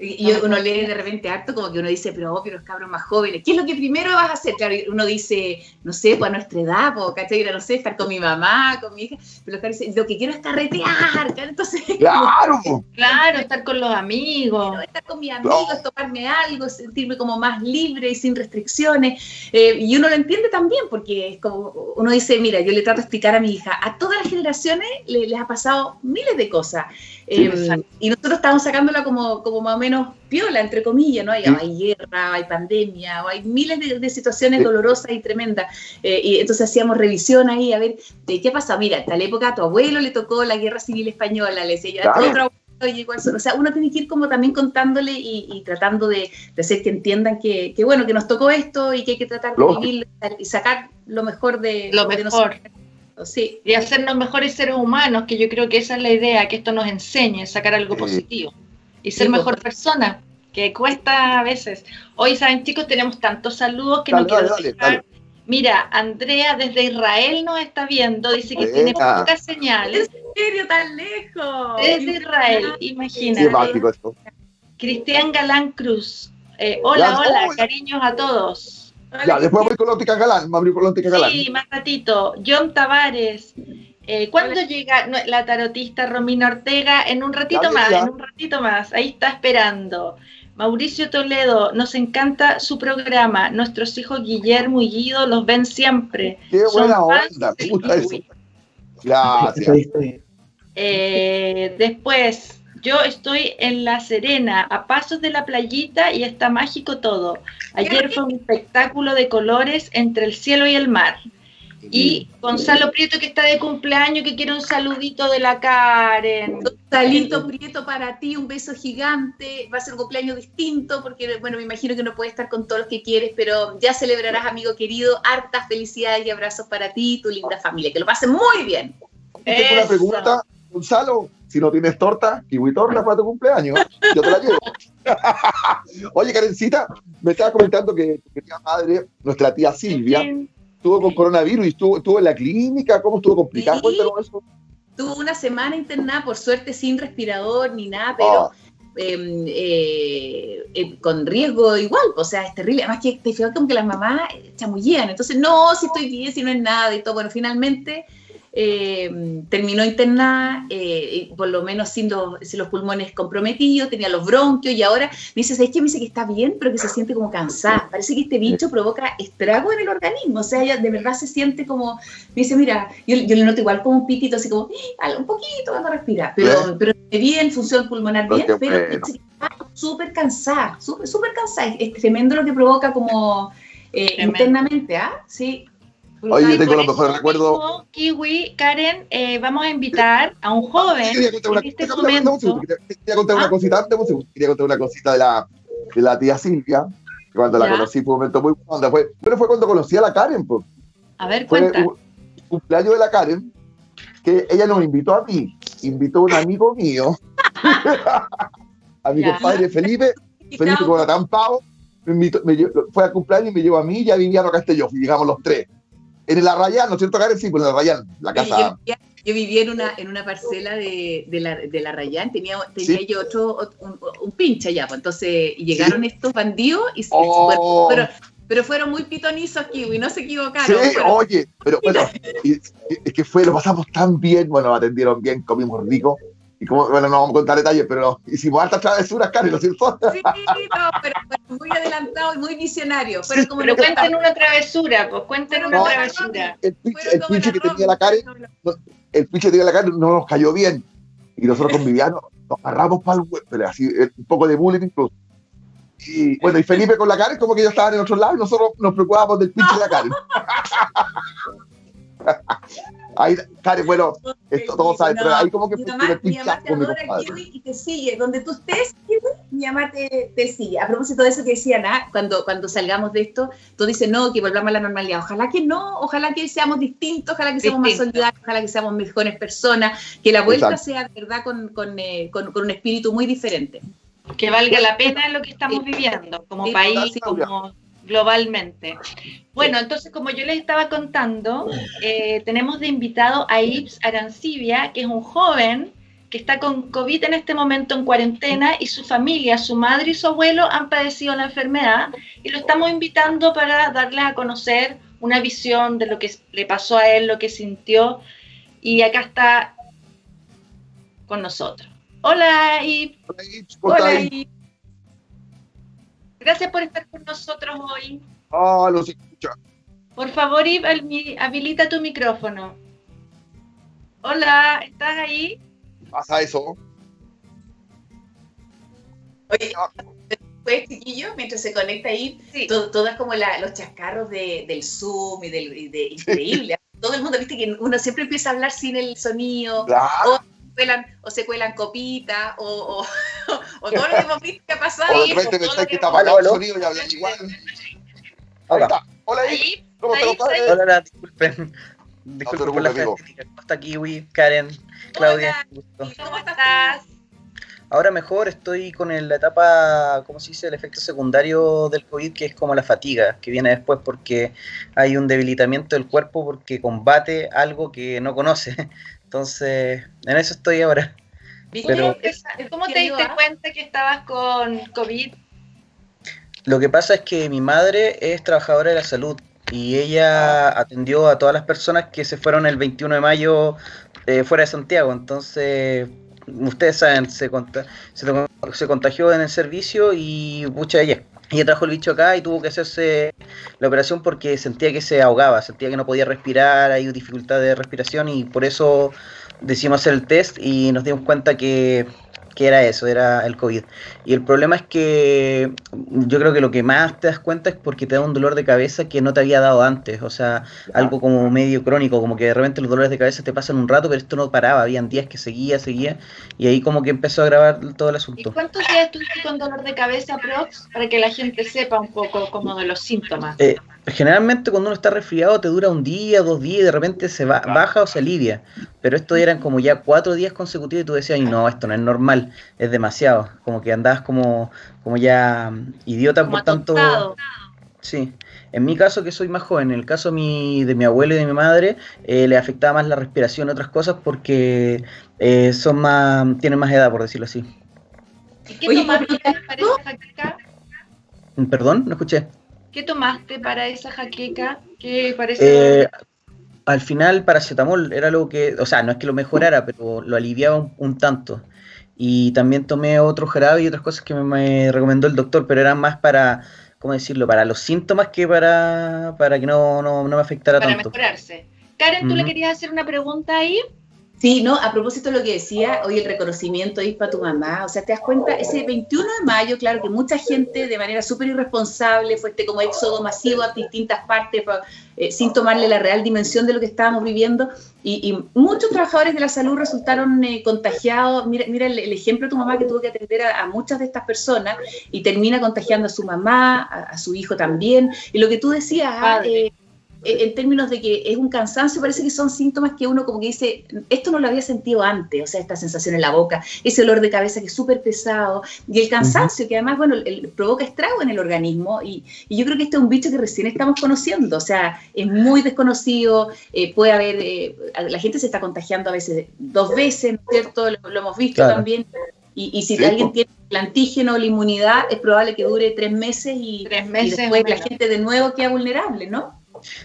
Y uno lee de repente harto como que uno dice, pero pero los cabros más jóvenes, ¿qué es lo que primero vas a hacer? Claro, uno dice, no sé, pues a nuestra edad, pues, ¿cachai? No sé, estar con mi mamá, con mi hija, pero los cabros dicen, lo que quiero es carretear, Entonces, claro, claro, estar con los amigos. estar con mis amigos, tomarme algo, sentirme como más libre y sin restricciones. Eh, y uno lo entiende también, porque es como, uno dice, mira, yo le trato de explicar a mi hija, a todas las generaciones les ha pasado miles de cosas. Em, y nosotros estamos sacándola como, como más o menos piola, entre comillas, ¿no? Hay, hay guerra, hay pandemia, hay miles de, situaciones dolorosas y tremendas. Eh, y entonces hacíamos revisión ahí a ver de qué pasa. Mira, en tal época a tu abuelo le tocó la guerra civil española, le decía yo, a otro abuelo llegó O sea, uno tiene que ir como también contándole y, tratando de, hacer que entiendan que, bueno, que nos tocó esto y que hay que tratar de vivir y sacar lo mejor de, lo mejor. Sí. Y hacernos mejores seres humanos, que yo creo que esa es la idea, que esto nos enseñe, sacar algo positivo y ser mejor pues. persona, que cuesta a veces. Hoy, saben chicos, tenemos tantos saludos que no quiero dejar. Mira, Andrea desde Israel nos está viendo, dice que tiene pocas señales. ¿En serio tan lejos? Desde Israel, imagínate. Cristian Galán Cruz. Eh, hola, hola, cariños a todos. Ya, después voy con la óptica galán, voy con la óptica galán. Sí, más ratito. John Tavares. Eh, ¿Cuándo llega la tarotista Romina Ortega? En un ratito más, en un ratito más. Ahí está esperando. Mauricio Toledo, nos encanta su programa. Nuestros hijos Guillermo y Guido los ven siempre. Qué buena onda, me gusta eso. Gracias. Eh, después, yo estoy en La Serena, a pasos de la playita y está mágico todo. Ayer fue un espectáculo de colores entre el cielo y el mar. Y Gonzalo Prieto que está de cumpleaños, que quiere un saludito de la Karen. Gonzalito Prieto para ti, un beso gigante. Va a ser un cumpleaños distinto porque, bueno, me imagino que no puedes estar con todos los que quieres, pero ya celebrarás, amigo querido. Hartas felicidades y abrazos para ti y tu linda familia. Que lo pasen muy bien. Tengo una pregunta, Gonzalo si no tienes torta, kiwi torta para tu cumpleaños, yo te la llevo. Oye, Karencita, me estaba comentando que tu querida madre, nuestra tía Silvia, estuvo con coronavirus y estuvo, estuvo en la clínica. ¿Cómo estuvo complicado? Cuéntanos eso. Tuvo una semana internada, por suerte sin respirador ni nada, pero ah. em, eh, eh, con riesgo igual. O sea, es terrible. Además que te fijas como que las mamás chamullían. Entonces, no, si estoy bien, si no es nada y todo. Bueno, finalmente eh, terminó internada, eh, por lo menos sin los, los, pulmones comprometidos, tenía los bronquios y ahora me dice, ¿sabes qué? Me dice que está bien, pero que se siente como cansada. Parece que este bicho provoca estrago en el organismo, o sea, ella de verdad se siente como, me dice, mira, yo, yo le noto igual como un pitito, así como, un poquito cuando respira, pero, pero bien, función pulmonar bien, pero está súper cansada, súper cansada, es, tremendo lo que provoca como... Eh, internamente, ¿ah? Sí, Oye, yo tengo los mejores recuerdos. Kiwi, Karen, eh, vamos a invitar a un joven. Quería contar una, este momento... quería contar una ¿Ah? cosita, quería contar una cosita de la, de la tía Silvia, cuando la conocí fue un momento muy bueno. Fue, pero fue cuando conocí a la Karen, pues. A ver, cuenta. Fue un cumpleaños de la Karen, que ella nos invitó a mí, invitó a un amigo mío, a mi compadre Felipe, Felipe con tan pavo, me, invitó, me fue a cumpleaños y me llevó a mí y a Viviano Castelló, y llegamos los tres en la Rayán, ¿no es cierto, Karen? Sí, pues en la Rayán, la casa. Yo, vivía en una, en una parcela de, de, la, de la Rayán, tenía, tenía yo otro, un, un, pinche allá, pues entonces llegaron estos bandidos y oh. pero, pero fueron muy pitonizos aquí y no se equivocaron. Sí, oye, pero bueno, es que fue, lo pasamos tan bien, bueno, atendieron bien, comimos rico, y como, bueno, no vamos a contar detalles, pero hicimos altas travesuras, Karen, ¿no es cierto? Sí, no, pero, muy adelantado y muy visionario. Pero, como pero cuenten una travesura, pues cuenten una travesura. El pinche, que tenía la Karen, el pinche que tenía la Karen no nos cayó bien. Y nosotros con Viviano nos agarramos para el web, pero así, un poco de bullying incluso. Y bueno, y Felipe con la Karen, como que ellos estaban en otro lado y nosotros nos preocupábamos del pinche de la Karen. Ahí, Karen, bueno, esto todos saben, pero ahí como que mi mamá, mi mamá te adora Kiwi y te sigue. Donde tú estés, Kiwi, mi mamá te, te, sigue. A propósito de eso que decían, ¿ah? cuando, cuando salgamos de esto, tú dices, no, que volvamos a la normalidad. Ojalá que no, ojalá que seamos distintos, ojalá que seamos Distinto. más solidarios, ojalá que seamos mejores personas, que la vuelta Exacto. sea, de verdad, con, con, eh, con, con un espíritu muy diferente. Que valga la pena lo que estamos viviendo como sí, país, como globalmente. Bueno, entonces, como yo les estaba contando, eh, tenemos de invitado a Ips Arancibia, que es un joven que está con COVID en este momento en cuarentena y su familia, su madre y su abuelo han padecido la enfermedad y lo estamos invitando para darles a conocer una visión de lo que le pasó a él, lo que sintió y acá está con nosotros. Hola, Ips. Hola, Ips. Gracias por estar con nosotros hoy. Ah, oh, los escucha. Por favor, habilita tu micrófono. Hola, ¿estás ahí? Pasa eso. Oye, pues, chiquillo, mientras se conecta ahí, sí. todo, todas como la, los chascarros de, del Zoom y del y de, increíble. todo el mundo, viste que uno siempre empieza a hablar sin el sonido. Claro. O, cuelan, o se cuelan copitas, o, o, o, todo lo que hemos visto que ha pasado ahí. O de repente pensáis que está apagado el sonido y hablan igual. Ahí está. Hola, ahí. ¿Cómo te lo padre? Hola, hola, disculpen. Disculpen no, por la frenética. ¿Cómo está Kiwi, Karen, Claudia? Hola, ¿Cómo estás? Ahora mejor estoy con la etapa, ¿cómo se dice? El efecto secundario del COVID, que es como la fatiga, que viene después porque hay un debilitamiento del cuerpo porque combate algo que no conoce. Entonces, en eso estoy ahora. Pero, ¿Cómo te diste cuenta que estabas con COVID? Lo que pasa es que mi madre es trabajadora de la salud y ella atendió a todas las personas que se fueron el 21 de mayo eh, fuera de Santiago. Entonces, ustedes saben, se, se, se contagió en el servicio y mucha ella. Ella trajo el bicho acá y tuvo que hacerse la operación porque sentía que se ahogaba, sentía que no podía respirar, hay dificultad de respiración y por eso decidimos hacer el test y nos dimos cuenta que, que, era eso, era el COVID. Y el problema es que yo creo que lo que más te das cuenta es porque te da un dolor de cabeza que no te había dado antes, o sea, algo como medio crónico, como que de repente los dolores de cabeza te pasan un rato, pero esto no paraba, habían días que seguía, seguía, y ahí como que empezó a grabar todo el asunto. ¿Y cuántos días estuviste con dolor de cabeza, Prox, para que la gente sepa un poco como de los síntomas? Eh, generalmente cuando uno está resfriado te dura un día, dos días y de repente se va, baja o se alivia. Pero esto eran como ya cuatro días consecutivos y tú decías, Ay, no, esto no es normal, es demasiado. Como que andabas como, como ya idiota, como por tanto. Sí. En mi caso, que soy más joven, en el caso mi, de mi abuelo y de mi madre, eh, le afectaba más la respiración y otras cosas porque eh, son más, tienen más edad, por decirlo así. ¿Y qué Oye, tomaste para esa jaqueca? Perdón, no escuché. ¿Qué tomaste para esa jaqueca? ¿Qué parece? Eh, al final, paracetamol era lo que, o sea, no es que lo mejorara, pero lo aliviaba un, un tanto. Y también tomé otro jarabe y otras cosas que me, me, recomendó el doctor, pero eran más para, ¿cómo decirlo? Para los síntomas que para, para que no, no, no me afectara para tanto. Para mejorarse. Karen, ¿tú uh -huh. le querías hacer una pregunta ahí? Sí, no, a propósito de lo que decía, hoy el reconocimiento es para tu mamá, o sea, te das cuenta, ese 21 de mayo, claro que mucha gente de manera súper irresponsable fue este como éxodo masivo a distintas partes eh, sin tomarle la real dimensión de lo que estábamos viviendo y, y muchos trabajadores de la salud resultaron eh, contagiados, mira, mira el, el, ejemplo de tu mamá que tuvo que atender a, a, muchas de estas personas y termina contagiando a su mamá, a, a su hijo también, y lo que tú decías, ah, eh, en términos de que es un cansancio, parece que son síntomas que uno como que dice, esto no lo había sentido antes, o sea, esta sensación en la boca, ese olor de cabeza que es súper pesado, y el cansancio uh -huh. que además, bueno, el, provoca estrago en el organismo, y, y, yo creo que este es un bicho que recién estamos conociendo, o sea, es muy desconocido, eh, puede haber, eh, la gente se está contagiando a veces dos veces, ¿no es cierto? Lo, lo hemos visto claro. también. Y, y, si sí, alguien tiene el antígeno o la inmunidad, es probable que dure tres meses y, tres meses y después la gente de nuevo queda vulnerable, ¿no?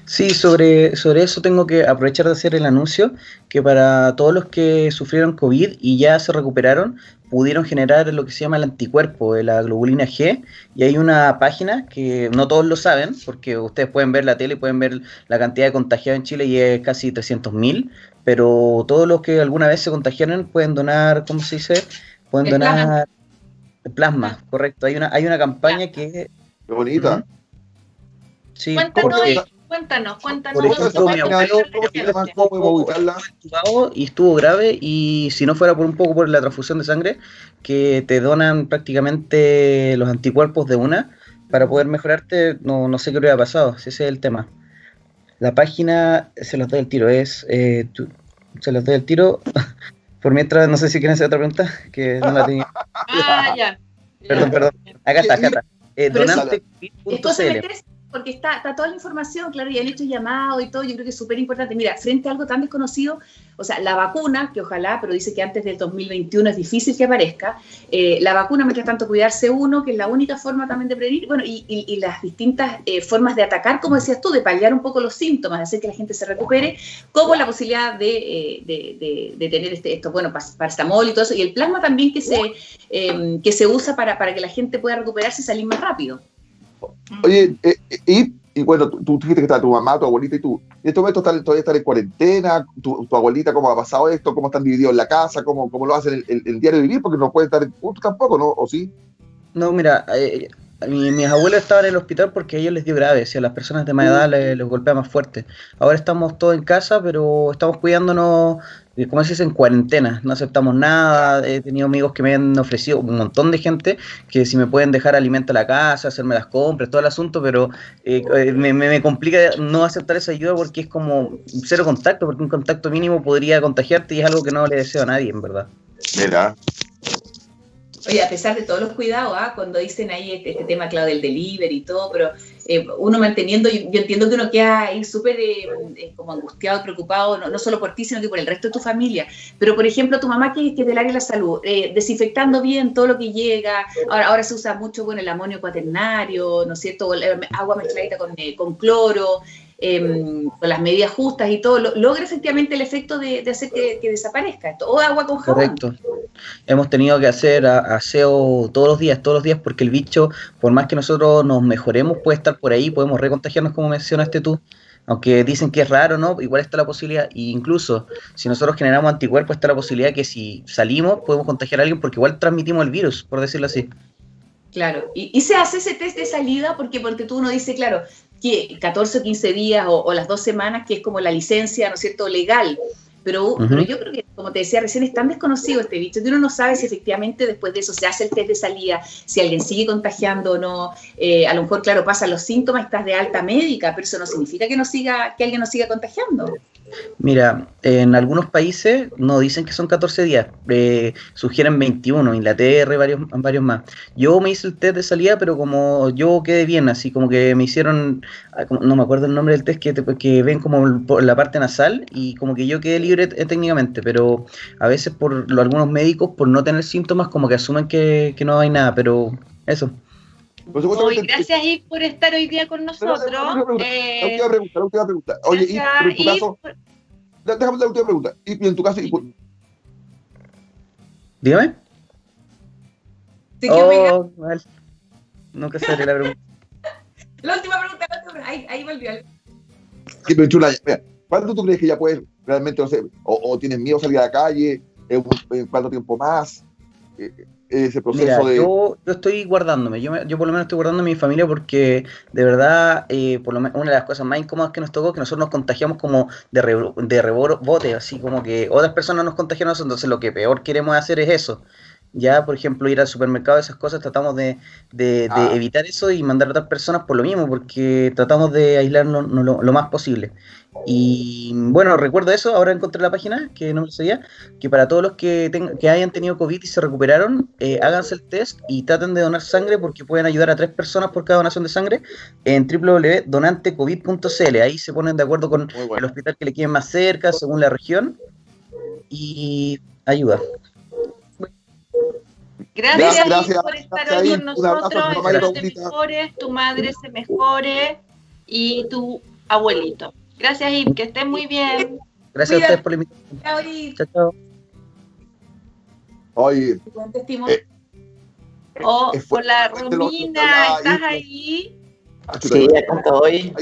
Sí, sobre, sobre eso tengo que aprovechar de hacer el anuncio que para todos los que sufrieron COVID y ya se recuperaron, pudieron generar lo que se llama el anticuerpo, la globulina G, y hay una página que no todos lo saben, porque ustedes pueden ver la tele y pueden ver la cantidad de contagiados en Chile y es casi 300.000, pero todos los que alguna vez se contagiaron pueden donar, ¿cómo se dice? Pueden donar Plasma, correcto. Hay una, hay una campaña que... Qué bonita. Sí, Cuéntanos, porque cuéntanos, cuéntanos. Por ejemplo, mi abuelo- y estuvo grave y si no fuera por un poco por la transfusión de sangre, que te donan prácticamente los anticuerpos de una para poder mejorarte, no, no sé qué hubiera pasado, si ese es el tema. La página, se los doy el tiro, es, eh, se los doy el tiro, por mientras, no sé si quieren hacer otra pregunta, que no la tenía. Ah, ya. Perdón, perdón. Acá está, acá está. Eh, donante.cl. Porque está, está toda la información, claro, y han hecho llamado y todo, yo creo que es súper importante. Mira, frente a algo tan desconocido, o sea, la vacuna, que ojalá, pero dice que antes del 2021 es difícil que aparezca, eh, la vacuna, mientras tanto, cuidarse uno, que es la única forma también de prevenir, bueno, y, y- y las distintas eh, formas de atacar, como decías tú, de paliar un poco los síntomas, de hacer que la gente se recupere, como la posibilidad de, eh, de- de- de tener este, esto, bueno, paracetamol y todo eso, y el plasma también que se, eh, que se usa para, para que la gente pueda recuperarse y salir más rápido. Oye, eh, eh, y, y bueno, tú, tú dijiste que está tu mamá, tu abuelita y tú. ¿En este momento están, todavía están en cuarentena? ¿Tu, tu abuelita cómo ha pasado esto? ¿Cómo están divididos en la casa? ¿Cómo, cómo lo hacen el, el, el diario vivir? Porque no pueden estar juntos tampoco, ¿no? ¿O sí? No, mira, eh, mi- mis abuelos estaban en el hospital porque a ellos les dio grave, si a las personas de más edad les, les golpea más fuerte. Ahora estamos todos en casa, pero estamos cuidándonos, como se dice, en cuarentena. No aceptamos nada. He tenido amigos que me han ofrecido, un montón de gente, que si me pueden dejar alimento a la casa, hacerme las compras, todo el asunto, pero eh, eh, me, complica no aceptar esa ayuda porque es como cero contacto, porque un contacto mínimo podría contagiarte y es algo que no le deseo a nadie, en verdad. Mira, Oye, a pesar de todos los cuidados, ¿ah? cuando dicen ahí este, este tema, claro, del delivery y todo, pero eh, uno manteniendo, yo, yo entiendo que uno queda ahí súper eh, eh, como angustiado, preocupado, no, no solo por ti, sino que por el resto de tu familia. Pero, por ejemplo, tu mamá que, que es del área de la salud, eh, desinfectando bien todo lo que llega, ahora, ahora se usa mucho, bueno, el amonio cuaternario, ¿no es cierto? Agua mezcladita con, eh, con cloro, em, con las medidas justas y todo, lo- logra efectivamente el efecto de, de hacer que, que desaparezca esto. O agua con jabón. Correcto. Hemos tenido que hacer aseo todos los días, todos los días, porque el bicho, por más que nosotros nos mejoremos, puede estar por ahí, podemos recontagiarnos, como mencionaste tú. Aunque dicen que es raro, ¿no? Igual está la posibilidad, e incluso si nosotros generamos anticuerpos, está la posibilidad que si salimos podemos contagiar a alguien, porque igual transmitimos el virus, por decirlo así. Claro, y, y se hace ese test de salida porque, porque tú uno dice, claro, 14 o 15 días o, o las dos semanas, que es como la licencia, ¿no es cierto?, legal. Pero yo creo que, como te decía recién, es tan desconocido este bicho que uno no sabe si efectivamente después de eso se hace el test de salida, si alguien sigue contagiando o no. Eh, a lo mejor, claro, pasan los síntomas, estás de alta médica, pero eso no significa que, no siga, que alguien no siga contagiando. Mira, en algunos países no dicen que son 14 días, eh, sugieren 21, Inglaterra y varios, varios más. Yo me hice el test de salida, pero como yo quedé bien, así como que me hicieron, ah, no me acuerdo el nombre del test, que, te- que ven como la parte nasal y como que yo quedé libre técnicamente, pero a veces por lo- algunos médicos, por no tener síntomas, como que asumen que, que no hay nada, pero eso. Hoy, gracias Yves por estar hoy día con nosotros. la última pregunta, Eh, la última pregunta, la última pregunta. Oye, y, gracias, pero en tu Yves, caso, por- déjame la última pregunta. Y, y en tu caso, y- Dígame. Oiga, Oh, mal. Nunca sabré la pregunta. la última pregunta, la última pregunta, ahí, ahí volvió. Sí, pero chula, mira, ¿cuánto tú crees que ya puedes realmente, no sé, o, o tienes miedo a salir a la calle? ¿En, en cuánto tiempo más? Eh, eh, ese proceso Mira, de... yo, yo estoy guardándome, yo, me- yo por lo menos estoy guardando a mi familia porque de verdad, eh, por lo menos una de las cosas más incómodas que nos tocó que nosotros nos contagiamos como de, re- de rebote, así como que otras personas nos contagiaron, entonces lo que peor queremos hacer es eso. Ya, por ejemplo, ir al supermercado, esas cosas, tratamos de, de- de Ah. evitar eso y mandar a otras personas por lo mismo, porque tratamos de aislarnos no- lo, lo más posible. Y bueno, recuerdo eso, ahora encontré la página, que no me lo sabía, que para todos los que, ten- que hayan tenido COVID y se recuperaron, eh, háganse el test y traten de donar sangre porque pueden ayudar a tres personas por cada donación de sangre en www.donantecovid.cl. Ahí se ponen de acuerdo con el hospital que le quede más cerca, según la región, y ayuda. Gracias, Gracias, por estar gracias, hoy con nosotros. mamá y a tu Espero te mejores, tu madre se mejore y tu abuelito. Gracias, Yves, que estés muy bien. Gracias Cuídate. a ustedes por la invitación. Chao, Chao, chao. Oye, buen testimonio. Eh, Oh, hola, Romina, hola, ¿estás ahí? ah, Sí, acá estoy.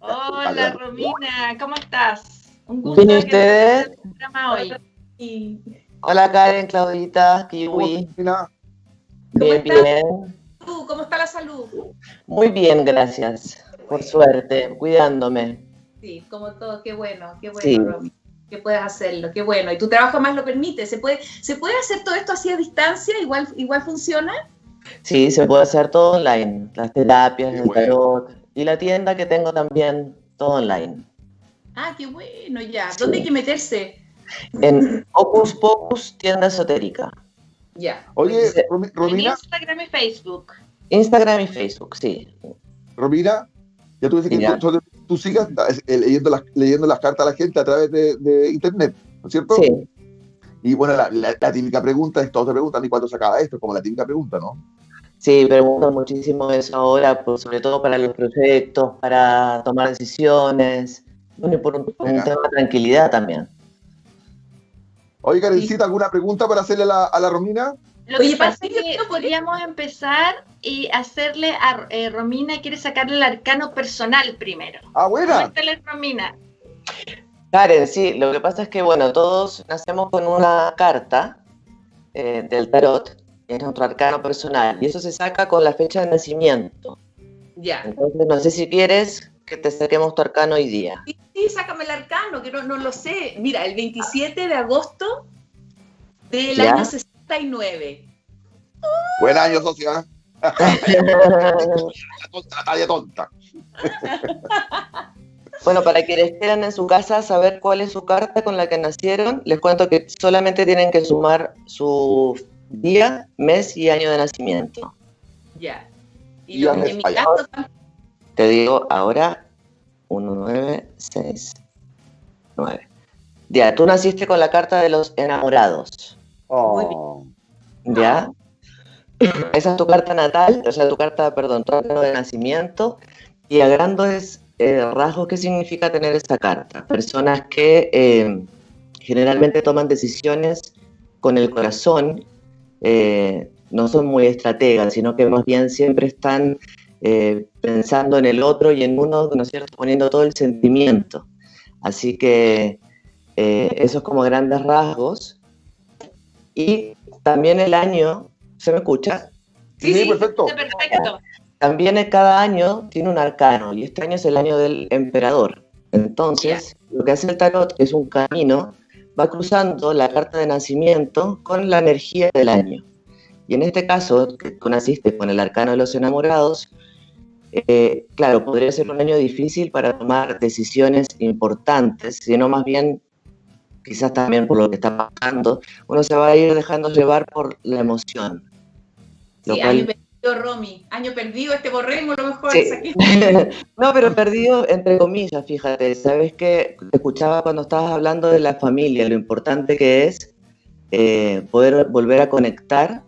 Hola. Romina, ¿cómo estás? Un gusto Bien, ¿y que estés en el programa hoy. Y Hola Karen, Claudita, ¿Cómo Kiwi. termina? Bien, bien. ¿Cómo está la salud? Muy bien, gracias. Por suerte, cuidándome. Sí, como todo, qué bueno, qué bueno, Romy. Que puedas hacerlo, qué bueno. Y tu trabajo más lo permite. ¿Se puede, ¿se puede hacer todo esto así a distancia? ¿Igual, igual funciona? Sí, se puede hacer todo online. Las terapias, el tarot. Y la tienda que tengo también, todo online. Ah, qué bueno, ya. ¿Dónde hay que meterse? En Opus Pocus, tienda esotérica. Ya. Oye, Romina. Instagram y Facebook. Instagram y Facebook, sí. Romina, ya tú dices que tú, sigas eh, leyendo, las, leyendo las cartas a la gente a través de, internet, ¿no es cierto? Sí. Y bueno, la, típica pregunta es, todos te preguntan, ¿y cuándo se acaba esto? Como la típica pregunta, ¿no? Sí, pregunto muchísimo eso ahora, pues, sobre todo para los proyectos, para tomar decisiones, bueno, y por un, tema de tranquilidad también. Oye, Karencita, ¿alguna pregunta para hacerle a la, Romina? Lo que pasa es que podríamos empezar y hacerle a eh, Romina, quiere sacarle el arcano personal primero. Ah, buena. Romina. Karen, sí, lo que pasa es que, bueno, todos nacemos con una carta eh, del tarot, es nuestro arcano personal, y eso se saca con la fecha de nacimiento. Ya. Entonces, no sé si quieres que te saquemos tu arcano hoy día. Sí, sí sácame el arcano, que no, no, lo sé. Mira, el 27 de agosto del año 69. Buen año, socia. la tonta. Bueno, para quienes quieran en su casa saber cuál es su carta con la que nacieron, les cuento que solamente tienen que sumar su día, mes y año de nacimiento. Ya. Y, lo, en mi caso te digo ahora 1, 9, 6, 9. Ya, tú naciste con la carta de los enamorados. Oh. ¿Ya? Esa es tu carta natal, o sea, tu carta, perdón, tu carta de nacimiento. Y a grandes eh, rasgos, ¿qué significa tener esta carta? Personas que eh, generalmente toman decisiones con el corazón, eh, no son muy estrategas, sino que más bien siempre están eh, pensando en el otro y en uno, ¿no es cierto?, poniendo todo el sentimiento. Así que eh, eso es como grandes rasgos. Y también el año, ¿se me escucha? Sí, sí, perfecto. También cada año tiene un arcano y este año es el año del emperador. Entonces, lo que hace el tarot es un camino, va cruzando la carta de nacimiento con la energía del año. Y en este caso, que tú naciste con el arcano de los enamorados, eh, claro, podría ser un año difícil para tomar decisiones importantes, sino más bien, quizás también por lo que está pasando, uno se va a ir dejando llevar por la emoción. Sí, año perdido, Romy, año perdido, este borremos lo mejor. no, pero perdido entre comillas, fíjate, sabes que te escuchaba cuando estabas hablando de la familia, lo importante que es eh, poder volver a conectar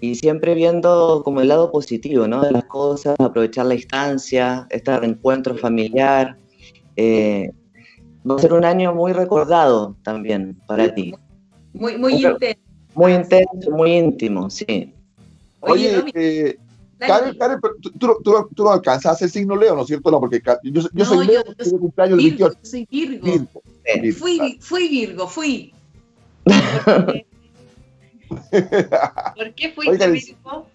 y siempre viendo como el lado positivo, ¿no? De las cosas, aprovechar la instancia, este reencuentro familiar. Eh, va a ser un año muy recordado también para ti. Muy, muy intenso. Muy intenso, muy íntimo, sí. Oye, eh, Karen, Karen tú, tú, tú, no alcanzas a hacer signo Leo, ¿no es cierto? No, porque yo, yo soy Leo, yo soy cumpleaños Virgo, 28. Soy Virgo. Virgo. Fui, fui Virgo, fui. ¿Por qué fuiste Virgo?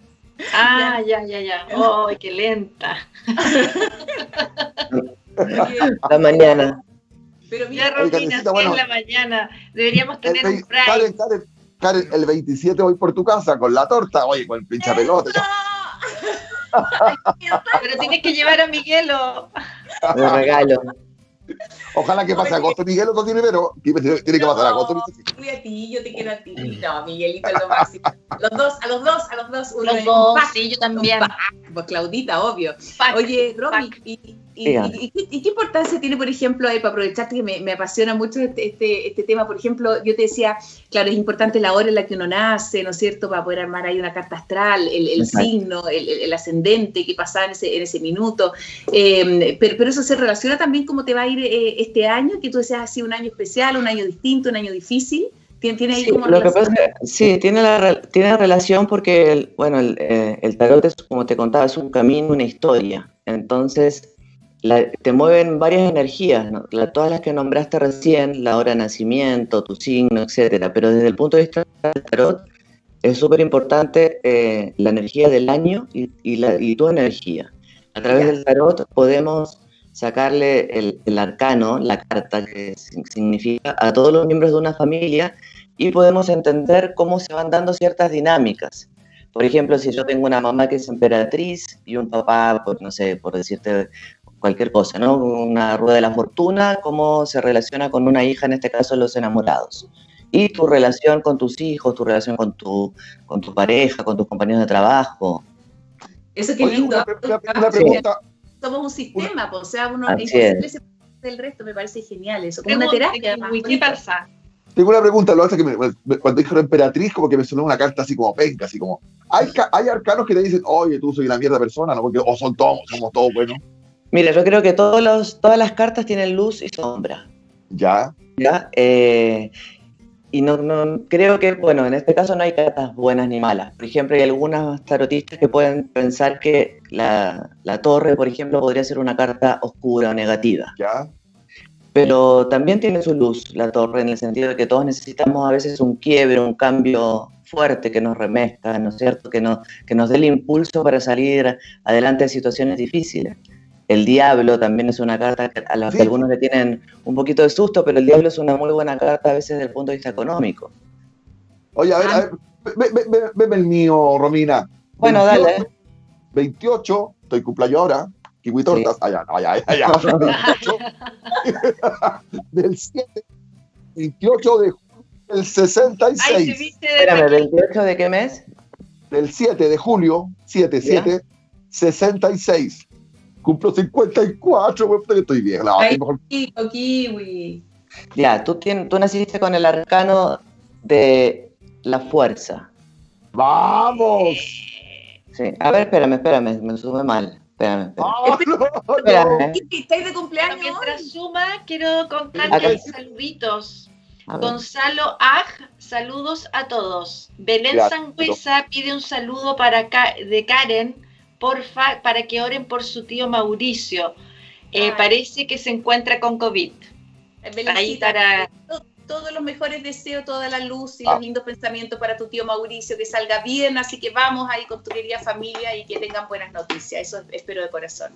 Ah, ya, ya, ya. ¡Ay, qué lenta! la mañana. Pero mira, Romina, si bueno, la mañana. Deberíamos tener un break. Karen, Karen, Karen, el 27 voy por tu casa con la torta, oye, con el pincha pelota. Pero tienes que llevar a Miguelo. Un regalo. Ojalá que pase agosto, Miguel, no tiene pero tiene que pasar agosto. Voy a ti, yo te quiero a ti. No, Miguelito es lo máximo. Los dos, a los dos, a los dos. Uno los dos, sí, yo también. Pues Claudita, obvio. Oye, Romy, y, y, qué importancia tiene, por ejemplo, para aprovecharte que me, apasiona mucho este, este, este, tema? Por ejemplo, yo te decía, claro, es importante la hora en la que uno nace, ¿no es cierto? Para poder armar ahí una carta astral, el, signo, el, ascendente que pasa en ese, en ese minuto. Em, pero, pero, eso se relaciona también cómo te va a ir eh, este año, que tú decías así un año especial, un año distinto, un año difícil. ¿Tiene, ahí sí, como lo que pasa sí, tiene, la, tiene relación porque, el, bueno, el, eh, el tarot es, como te contaba, es un camino, una historia. Entonces, te mueven varias energías, todas las que nombraste recién, la hora de nacimiento, tu signo, etcétera, pero desde el punto de vista del tarot, es súper importante eh, la energía del año y, y, la, y tu energía. A través del tarot podemos sacarle el, el, arcano, la carta que significa a todos los miembros de una familia y podemos entender cómo se van dando ciertas dinámicas. Por ejemplo, si yo tengo una mamá que es emperatriz y un papá, por, no sé, por decirte cualquier cosa, ¿no? Una rueda de la fortuna, cómo se relaciona con una hija, en este caso los enamorados. Y tu relación con tus hijos, tu relación con tu, con tu pareja, con tus compañeros de trabajo. Eso qué lindo. Una, una, una pregunta. Somos un sistema, pues, o sea, uno es del resto, me parece genial eso, como una terapia. ¿Qué pasa? Tengo una pregunta, lo hace que me, cuando dijeron emperatriz, como que me sonó una carta así como penca, así como. Hay, hay arcanos que te dicen, oye, tú soy una mierda persona, ¿no? Porque, o son todos, somos todos buenos. Mira, yo creo que todos los, todas las cartas tienen luz y sombra. Ya. ¿Ya? Eh, y no, no, creo que, bueno, en este caso no hay cartas buenas ni malas. Por ejemplo, hay algunas tarotistas que pueden pensar que la, la torre, por ejemplo, podría ser una carta oscura o negativa. Ya. Pero también tiene su luz la torre en el sentido de que todos necesitamos a veces un quiebre, un cambio fuerte que nos remezca, ¿no es cierto? Que, no, que nos dé el impulso para salir adelante de situaciones difíciles. El diablo también es una carta a la que Sí. algunos le tienen un poquito de susto, pero el diablo es una muy buena carta a veces desde el punto de vista económico. Oye, a ver, a ver, ve- ve- ve- veme el mío, Romina. Bueno, 28, dale. 28, estoy cumpleaños ahora. Kiwi tortas. Allá, allá, allá. 28, del 7, 28 de julio del Ay, 66. se viste de Espérame, ¿28 de qué mes? del 7 de julio, 7, 7, 66. Cumplo 54, güey, puta que estoy bien. No, Ay. estoy mejor- Kiwi, kiwi. Ya, tú, tien- tú naciste con el arcano de la fuerza. ¡Vamos! Sí. A ver, espérame, espérame, me sube mal. Espérame, espérame. ¡Ah, no! Espérame. Kiwi, ¿estáis de cumpleaños? Mientras suma, quiero Acá. contarles saluditos. A ver. Gonzalo Aj, saludos a todos. Belén. Sangüesa pide un saludo para Ka- de Karen, porfa, para que oren por su tío Mauricio. Eh, parece que se encuentra con COVID. Belencita, Ahí para- to- Todos los mejores deseos, toda la luz y Ah. los lindos pensamientos para tu tío Mauricio, que salga bien, así que vamos ahí con tu querida familia y que tengan buenas noticias, eso espero de corazón.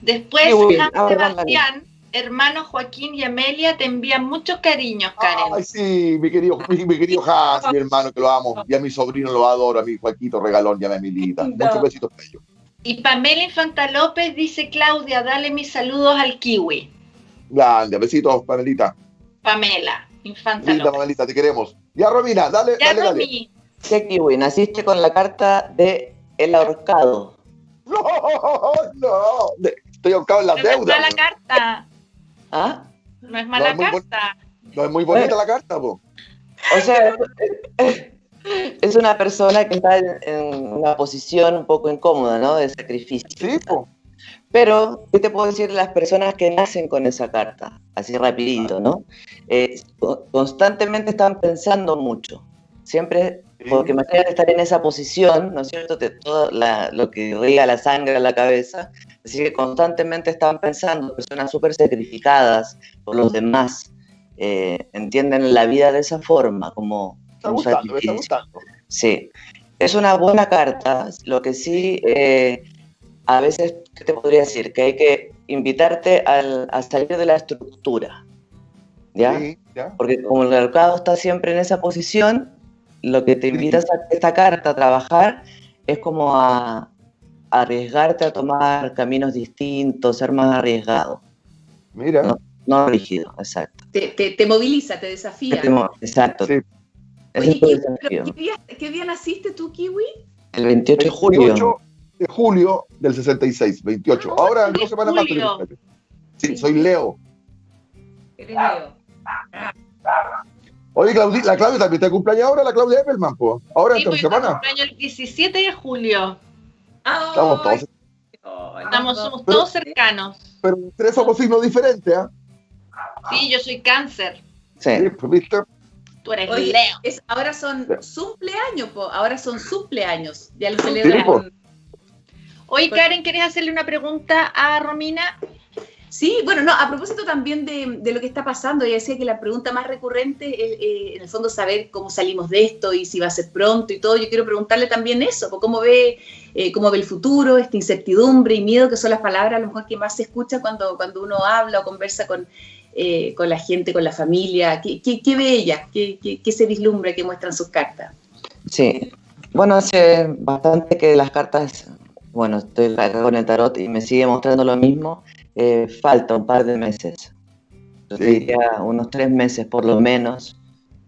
Después, Ahora, Sebastián, hermanos Joaquín y Amelia, te envían muchos cariños, Karen. Ay, sí, mi querido, mi, mi querido Hans, mi hermano, que lo amo. Y a mi sobrino lo adoro, a mi Joaquito Regalón y a mi Emilita. No. Muchos besitos para ellos. Y Pamela Infanta López dice, Claudia, dale mis saludos al kiwi. Grande, besitos, Pamelita. Pamela Infanta Linda, López. Pamelita, te queremos. Ya, Romina, dale, Ya, dale, dale. Sí, Kiwi, naciste con la carta de El ahorcado. No, no. Estoy ahorcado en las deudas. mala carta. ¿Ah? No es mala es carta. No es muy bonita la carta, po. O sea, es una persona que está en, en una posición un poco incómoda, ¿no? De sacrificio. Sí, po. Pero, ¿qué te puedo decir de las personas que nacen con esa carta? Así rapidito, ¿no? Eh, co- constantemente están pensando mucho. Siempre, Sí. porque imagínate estar en esa posición, ¿no es cierto? Te, todo la- lo que irriga la sangre a la cabeza. Así que constantemente están pensando, personas súper sacrificadas por los demás. eh, entienden la vida de esa forma, como Está un gustando, está gustando. Sí, es una buena carta. Lo que sí, eh, a veces, ¿qué te podría decir? Que hay que invitarte al- a salir de la estructura. ¿Ya? Sí, ya. Porque como el mercado está siempre en esa posición, lo que te invita esta, esta carta a trabajar es como a, a arriesgarte a tomar caminos distintos, ser más arriesgado, Mira. No. no rígido, exacto. Te, te, te moviliza, te desafía. Exacto. Sí. Oye, pero ¿qué, día, qué día naciste tú, Kiwi? El 28 de julio. 28 de julio del 66, 28. Ahora, en de dos semanas más. que- Sí, soy Leo. Eres Leo. Oye, Claudia, la Claudia también está de cumpleaños ahora, la Claudia Eppelman, po. Ahora, Sí, esta semana. cumpleaños el 17 de julio. Estamos todos. Ay, Estamos, somos Pero- todos cercanos. Pero tres somos signos diferentes, ¿ah? Sí, yo soy cáncer. Sí. Sí, pues, ¿viste? Tú eres Oye, Leo. es, ahora son cumpleaños, po. ahora son cumpleaños. Ya lo celebran. Oye, Karen, ¿querés hacerle una pregunta a Romina? Sí, bueno, no, a propósito también de, lo que está pasando, ya decía que la pregunta más recurrente es, eh, en el fondo, saber cómo salimos de esto y si va a ser pronto y todo. Yo quiero preguntarle también eso, pues, cómo ve, eh, cómo ve el futuro, esta incertidumbre y miedo, que son las palabras a lo mejor que más se escucha cuando, cuando uno habla o conversa con, eh, con la gente, con la familia. ¿Qué, qué, qué ve ella? ¿Qué, ¿Qué, qué, se vislumbra que muestran sus cartas? Sí, bueno, hace bastante que las cartas, bueno, estoy acá con el tarot y me sigue mostrando lo mismo eh, falta un par de meses. Yo sí. diría unos tres meses por lo menos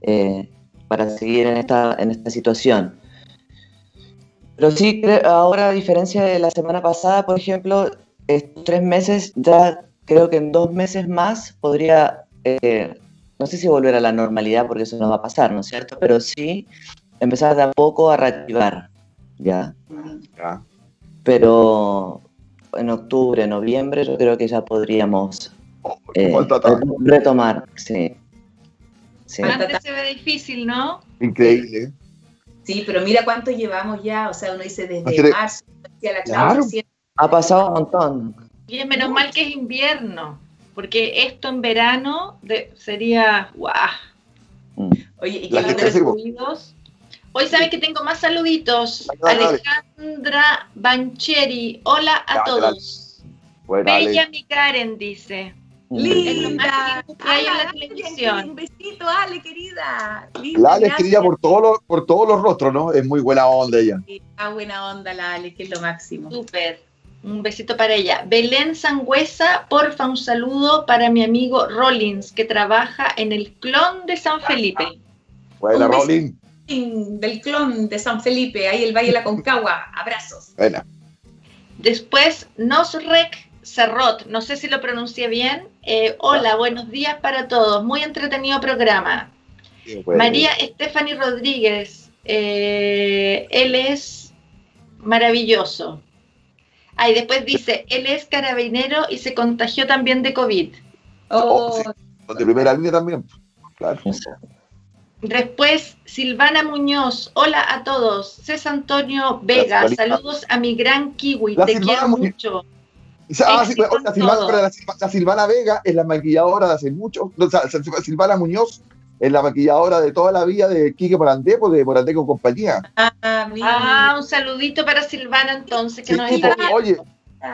eh, para seguir en esta, en esta situación. Pero sí, ahora a diferencia de la semana pasada, por ejemplo, estos tres meses, ya creo que en dos meses más podría, eh, no sé si volver a la normalidad porque eso no va a pasar, ¿no es cierto? Pero sí empezar de a poco a reactivar, ¿ya? Ya. Pero en octubre, noviembre, yo creo que ya podríamos eh, Falta tanto. retomar, sí. Sí. Antes se ve difícil, ¿no? Increíble. Sí, pero mira cuánto llevamos ya, o sea, uno dice desde Así marzo, decía la Claro. Ha pasado un montón. Y es menos mal que es invierno, porque esto en verano de- sería guau. Mm. Oye, y que gente lo- sí, po. Saluditos. Hoy sabes que tengo más saluditos. Dale, dale. Alejandra Bancheri, hola a todos. Bueno, Bella Ale, mi Karen dice. Mm. Lo Linda. hay en la Ale, televisión. Un besito, Ale, querida. Linda, la Ale es querida por todos los, por todos los rostros, ¿no? Es muy buena onda ella. Ah, buena onda la Ale, que es lo máximo. Súper. Un besito para ella. Belén Sangüesa, porfa, un saludo para mi amigo Rollins, que trabaja en el clon de San Felipe. Buena. Rolling. Del clon de San Felipe, ahí el Valle de la Concagua. Abrazos. Buena. Después, Nosrek Cerrot, no sé si lo pronuncié bien. Eh, hola, buenos días para todos. Muy entretenido programa. María Stephanie Rodríguez, eh, él es maravilloso. Ah, y después dice, él es carabinero y se contagió también de COVID. Oh, Oh, De primera línea también. Claro. Después, Silvana Muñoz, hola a todos. César Antonio Vega, Gracias, saludos a mi gran kiwi, La te Silvana quiero Muñoz. mucho. Ah, sí, la, Silvana, la la Vega es la maquilladora de hace mucho. o sea, Silvana Muñoz es la maquilladora de toda la vida de Quique Morandé, pues, de Morandé con compañía. ah, mira. Ah, un saludito para Silvana entonces, que Sí, nos está pues, viendo. oye,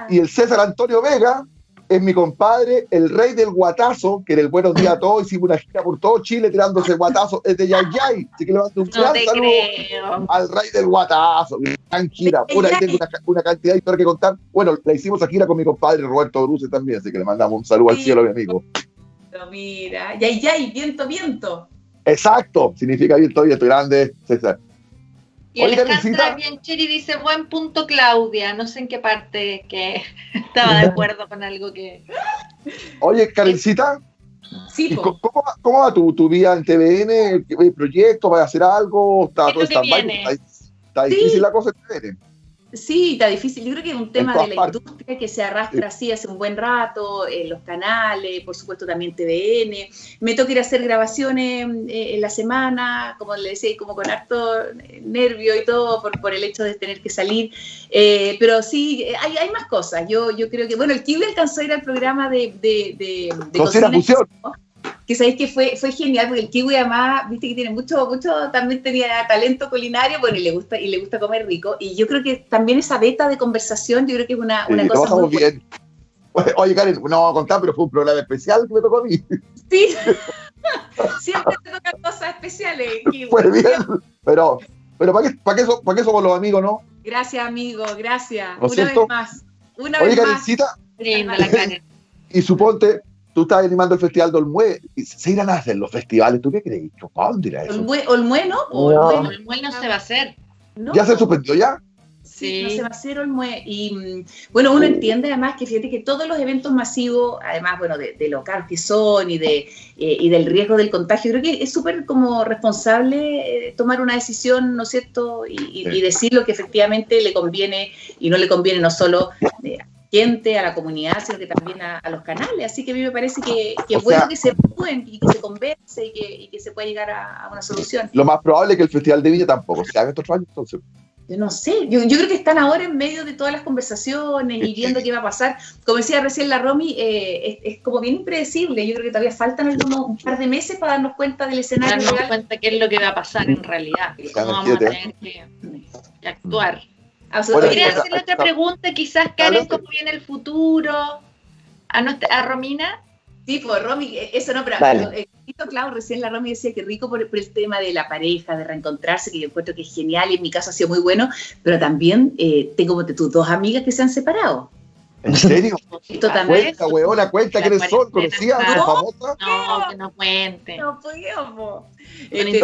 y el César Antonio Vega es mi compadre, el rey del guatazo, que en el Buenos Días a Todos hicimos una gira por todo Chile tirándose guatazo, es de Yay Yay. Así que le mando un No gran saludo creo. al rey del guatazo. Gran gira. Por ahí tengo una, una cantidad de historias que contar. Bueno, la hicimos a gira con mi compadre Roberto Bruce también, así que le mandamos un saludo al cielo, mi amigo. Mira, ya, ya, y viento, viento. Exacto, significa viento, viento grande, César. Y Oye, Alejandra Karencita. Biancheri dice, buen punto Claudia, no sé en qué parte que estaba de acuerdo con algo que... Oye, Karencita, Sí, ¿y po. co- ¿cómo, va- cómo va tu, tu vida en TVN? ¿Qué proyecto? ¿Vas a hacer algo? ¿Está ¿Qué todo? Está, está Sí. difícil la cosa en TVN. Sí, está difícil. Yo creo que es un tema de la partes. industria que se arrastra así hace un buen rato, en los canales, por supuesto también TVN. Me toca ir a hacer grabaciones eh, en la semana, como le decía, como con harto nervio y todo por, por el hecho de tener que salir. Eh, pero sí, hay, hay más cosas. Yo, yo creo que, bueno, el Kiwi alcanzó a ir al programa de, de, de, de Cocina Fusión. Que sabéis que fue, fue genial, porque el kiwi además, viste que tiene mucho, mucho, también tenía talento culinario, bueno, y le gusta, y le gusta comer rico. Y yo creo que también esa beta de conversación, yo creo que es una, Sí, una cosa muy bien. Oye, Oye, Karen, no vamos a contar, pero fue un programa especial que me tocó a mí. Sí. Siempre te tocan cosas especiales, kiwi. Fue bien. Pero, pero ¿para qué, para, qué, so- para qué somos los amigos, no? Gracias, amigo, gracias. ¿No es Una cierto? vez más. Una Oye, vez más. Linda la Karen. y suponte, tú estás animando el Festival de Olmue, y se irán a hacer los festivales, ¿tú qué crees? ¿Para dónde irá eso? Olmue, Olmue, ¿no? Muel no se va a hacer. ¿no? ¿Ya se suspendió ya? Sí, Sí. no se va a hacer Olmue. Y mm, bueno, uno entiende además que fíjate que todos los eventos masivos, además, bueno, de, de lo caros que son y, de, eh, y del riesgo del contagio, creo que es súper como responsable eh, tomar una decisión, ¿no es cierto? Y, y- Sí. y decir lo que efectivamente le conviene y no le conviene no solo eh, gente, a la comunidad, sino que también a, a los canales. Así que a mí me parece que, es bueno sea- que se pueden y que se converse y que, y que se pueda llegar a, a una solución. Lo más probable es que el Festival de Viña tampoco se haga estos años, entonces. yo no sé, yo, yo, creo que están ahora en medio de todas las conversaciones y viendo qué va a pasar. Como decía recién la Romy, eh, es, como bien impredecible. Yo creo que todavía faltan algunos, un par de meses para darnos cuenta del escenario. Darnos cuenta qué es lo que va a pasar en realidad, cómo vamos a tener que, actuar. Quería hacerle otra pregunta, quizás, Karen, cómo viene el futuro. ¿A, a Romina? Sí, pues Romy, eh, eso no, pero vale. claro, recién la Romy decía que rico por, el tema de la pareja, de reencontrarse, que yo encuentro que es genial y en mi caso ha sido muy bueno, pero también eh, tengo tus dos amigas que se han separado. ¿En serio? Esto también. Cuenta, cuenta quiénes son, conocías, no, famosa. No, que no cuente. No podíamos. Este,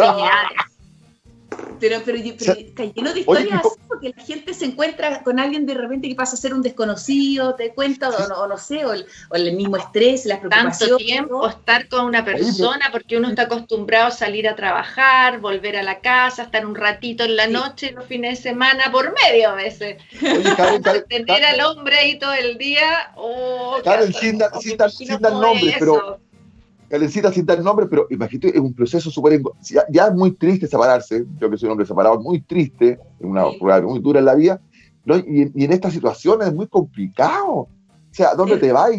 pero, pero, está lleno de historias así, porque la gente se encuentra con alguien de repente que pasa a ser un desconocido, te cuenta, o no, sé, o el, mismo estrés, la preocupación. Tanto tiempo estar con una persona, porque uno está acostumbrado a salir a trabajar, volver a la casa, estar un ratito en la noche, los fines de semana, por medio a veces. Tener al hombre ahí todo el día. Oh, sin, dar nombre, pero Karencita sin dar nombre, pero imagínate, es un proceso súper... Ya, es muy triste separarse, yo que soy un hombre separado, muy triste, es una prueba muy dura en la vida, y, en estas situaciones es muy complicado. O sea, ¿dónde te vas?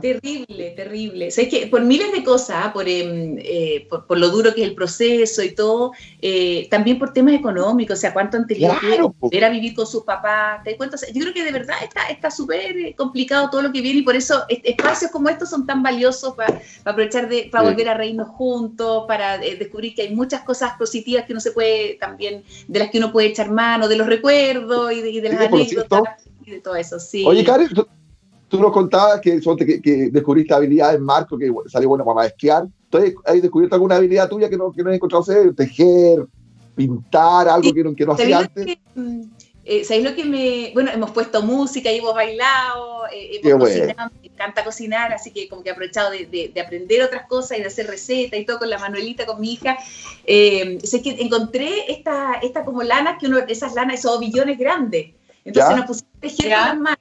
Terrible, terrible. O sea, es que por miles de cosas, em, eh, por, por, lo duro que es el proceso y todo, eh, también por temas económicos, o sea, cuánto han tenido que ir a vivir con sus papás, ¿te cuento? yo creo que de verdad está súper eh, complicado todo lo que viene y por eso espacios como estos son tan valiosos para, aprovechar de, para volver a reírnos juntos, para descubrir que hay muchas cosas positivas que uno se puede también, de las que uno puede echar mano, de los recuerdos y de, las anécdotas y de todo eso, sí. Oye, Karen, tú nos contabas que, que, descubriste habilidades, Marco, que salió bueno para esquiar. Entonces, ¿has descubierto alguna habilidad tuya que no, que no has encontrado hacer? Tejer, pintar, algo que no, que no hacía antes. Mm, eh, ¿Sabéis lo que me.? Bueno, hemos puesto música y hemos bailado, eh, hemos cocinado, me encanta cocinar, así que como que he aprovechado de, de, aprender otras cosas y de hacer recetas y todo con la Manuelita, con mi hija. Eh, sé que encontré esta, esta como lana, que uno, esas lanas, esos ovillones grandes. Entonces nos pusimos a tejer con las manos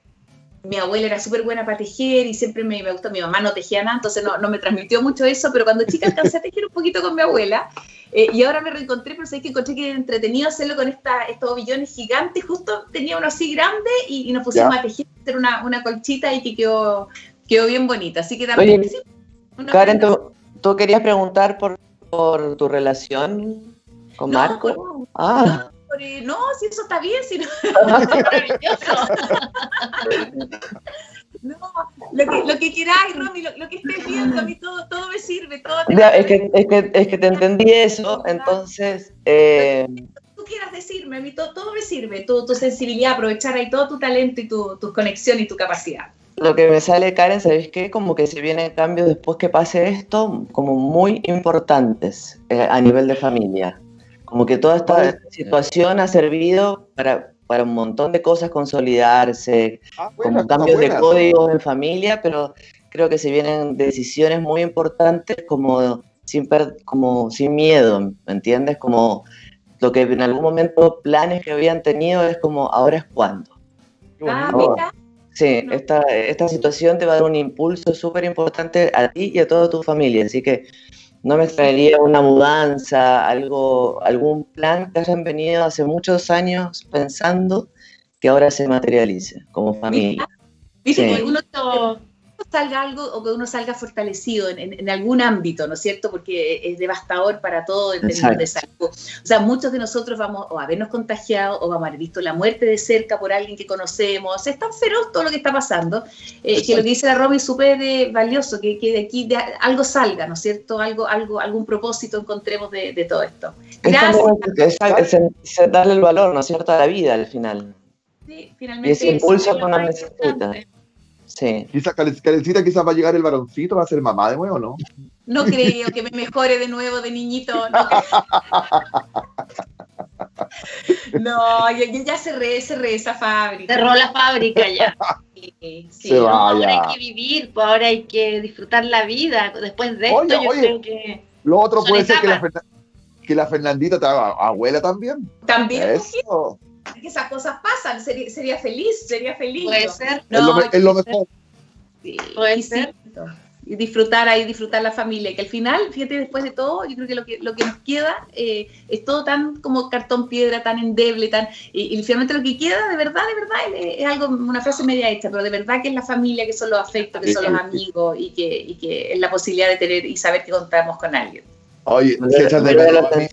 mi abuela era súper buena para tejer y siempre me, me, gustó, mi mamá no tejía nada, entonces no, no, me transmitió mucho eso, pero cuando chica alcancé a tejer un poquito con mi abuela eh, y ahora me reencontré, pero sé que encontré que era entretenido hacerlo con esta, estos ovillones gigantes, justo tenía uno así grande y, nos pusimos a tejer, hacer una, una, colchita y que quedó, quedó bien bonita, así que también... Oye, Karen, ¿tú, ¿tú, querías preguntar por, por tu relación con Marco? ah no, si eso está bien, si no, no, lo que, lo que queráis, Romy, lo, lo, que estés viendo, a mí todo, todo me sirve, todo te es, que, es, que, es que te entendí eso, entonces... Eh... Tú quieras decirme, a mí todo, todo me sirve, tu, tu, sensibilidad, aprovechar ahí todo tu talento y tu, tu conexión y tu capacidad. Lo que me sale, Karen, ¿sabéis qué? Como que se vienen cambios después que pase esto, como muy importantes eh, a nivel de familia. Como que toda esta situación ha servido para, para un montón de cosas consolidarse, ah, como cambios de códigos en familia, pero creo que se vienen decisiones muy importantes como sin, como sin miedo, ¿me entiendes? Como lo que en algún momento planes que habían tenido es como ahora es cuando. Ah, mira. Sí, esta, esta situación te va a dar un impulso súper importante a ti y a toda tu familia, así que no me extrañaría una mudanza, algo, algún plan que hayan venido hace muchos años pensando que ahora se materialice como familia. Viste, uno salga algo o que uno salga fortalecido en, algún ámbito, ¿no es cierto? Porque es devastador para todo el tema de salud. O sea, muchos de nosotros vamos o a habernos contagiado o vamos a haber visto la muerte de cerca por alguien que conocemos. es tan feroz todo lo que está pasando eh, que lo que dice la Romy es súper eh, valioso, que, de aquí de, algo salga, ¿no es cierto? Algo, algo, algún propósito encontremos de, todo esto. Gracias. Es, darle el valor, ¿no es cierto?, a la vida al final. Sí, finalmente. Y ese impulso que uno necesita. Sí. Quizás, Karencita, quizás va a llegar el varoncito, va a ser mamá de nuevo, ¿no? No creo que me mejore de nuevo de niñito. No, ya, ya cerré, cerré esa fábrica. Cerró la fábrica ya. Sí, ahora hay que vivir, pues ahora hay que disfrutar la vida. Después de esto, yo creo que. Lo otro puede ser que la, que la Fernandita te haga abuela también. También. Eso que esas cosas pasan, sería, feliz, sería feliz. Puede ser. No, es, lo, mejor. Sí, Puede ser. y disfrutar ahí, disfrutar la familia. Que al final, fíjate, después de todo, yo creo que lo que, lo que nos queda eh, es todo tan como cartón piedra, tan endeble, tan. Y, y finalmente lo que queda, de verdad, de verdad, es, es algo, una frase media hecha, pero de verdad que es la familia, que son los afectos, que son los amigos y que, y que es la posibilidad de tener y saber que contamos con alguien. Oye, se echan de menos los amigos.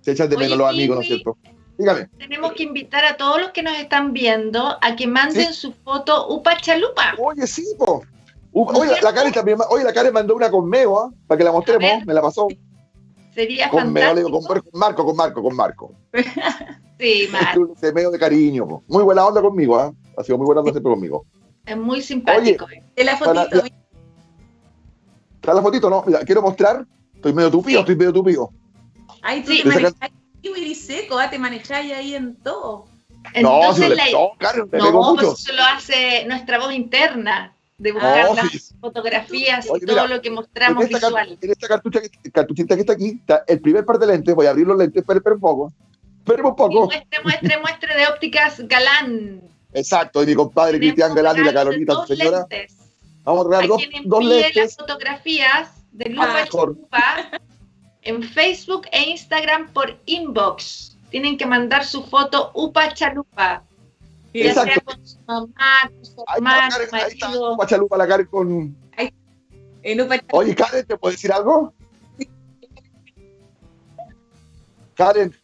Se echan de Oye, menos los amigos, ¿no es cierto? Dígame. Tenemos que invitar a todos los que nos están viendo a que manden su foto Upa Chalupa. Oye, sí, po. Uh, oye, la Karen también, oye, la Karen mandó una con Meo, ¿ah? Para que la mostremos, me la pasó. Sería Con Meo, le digo, fantástico. con, con Marco, con Marco, con Marco. Sí, Mar, Ese Meo de cariño, po. Muy buena onda conmigo, ¿ah? Ha sido muy buena onda siempre conmigo. es muy simpático. De la Para- fotito, la- ¿Está la fotito? No, mira, quiero mostrar. Estoy medio tupido, estoy medio tupido. Ay, tú Sí. te manejáis, Kiwi, seco, ah, te manejáis ahí en todo. no, si Entonces, le la- no, me no, pues mucho. eso lo hace nuestra voz interna, de buscar No, las sí. fotografías y Oye, todo mira, lo que En mostramos esta, car- visual. en esta cartucha, cartuchita que está aquí, está el primer par de lentes. Voy a abrir los lentes, esperen un poco. Esperen un Y poco. muestre, muestre, muestre de ópticas galán. Exacto, y mi compadre Cristian Galán y la Carolita, dos señora. lentes. Vamos a regalar dos, dos envíe las lentes. fotografías de Ah, Lupa Chalupa en Facebook e Instagram por inbox. Tienen que mandar su foto Upa Chalupa. Ya Exacto. sea con su mamá, con su hermano, marido. Guachalupa, la Karen con. En un Oye, Karen, ¿te puedo decir algo? Karen,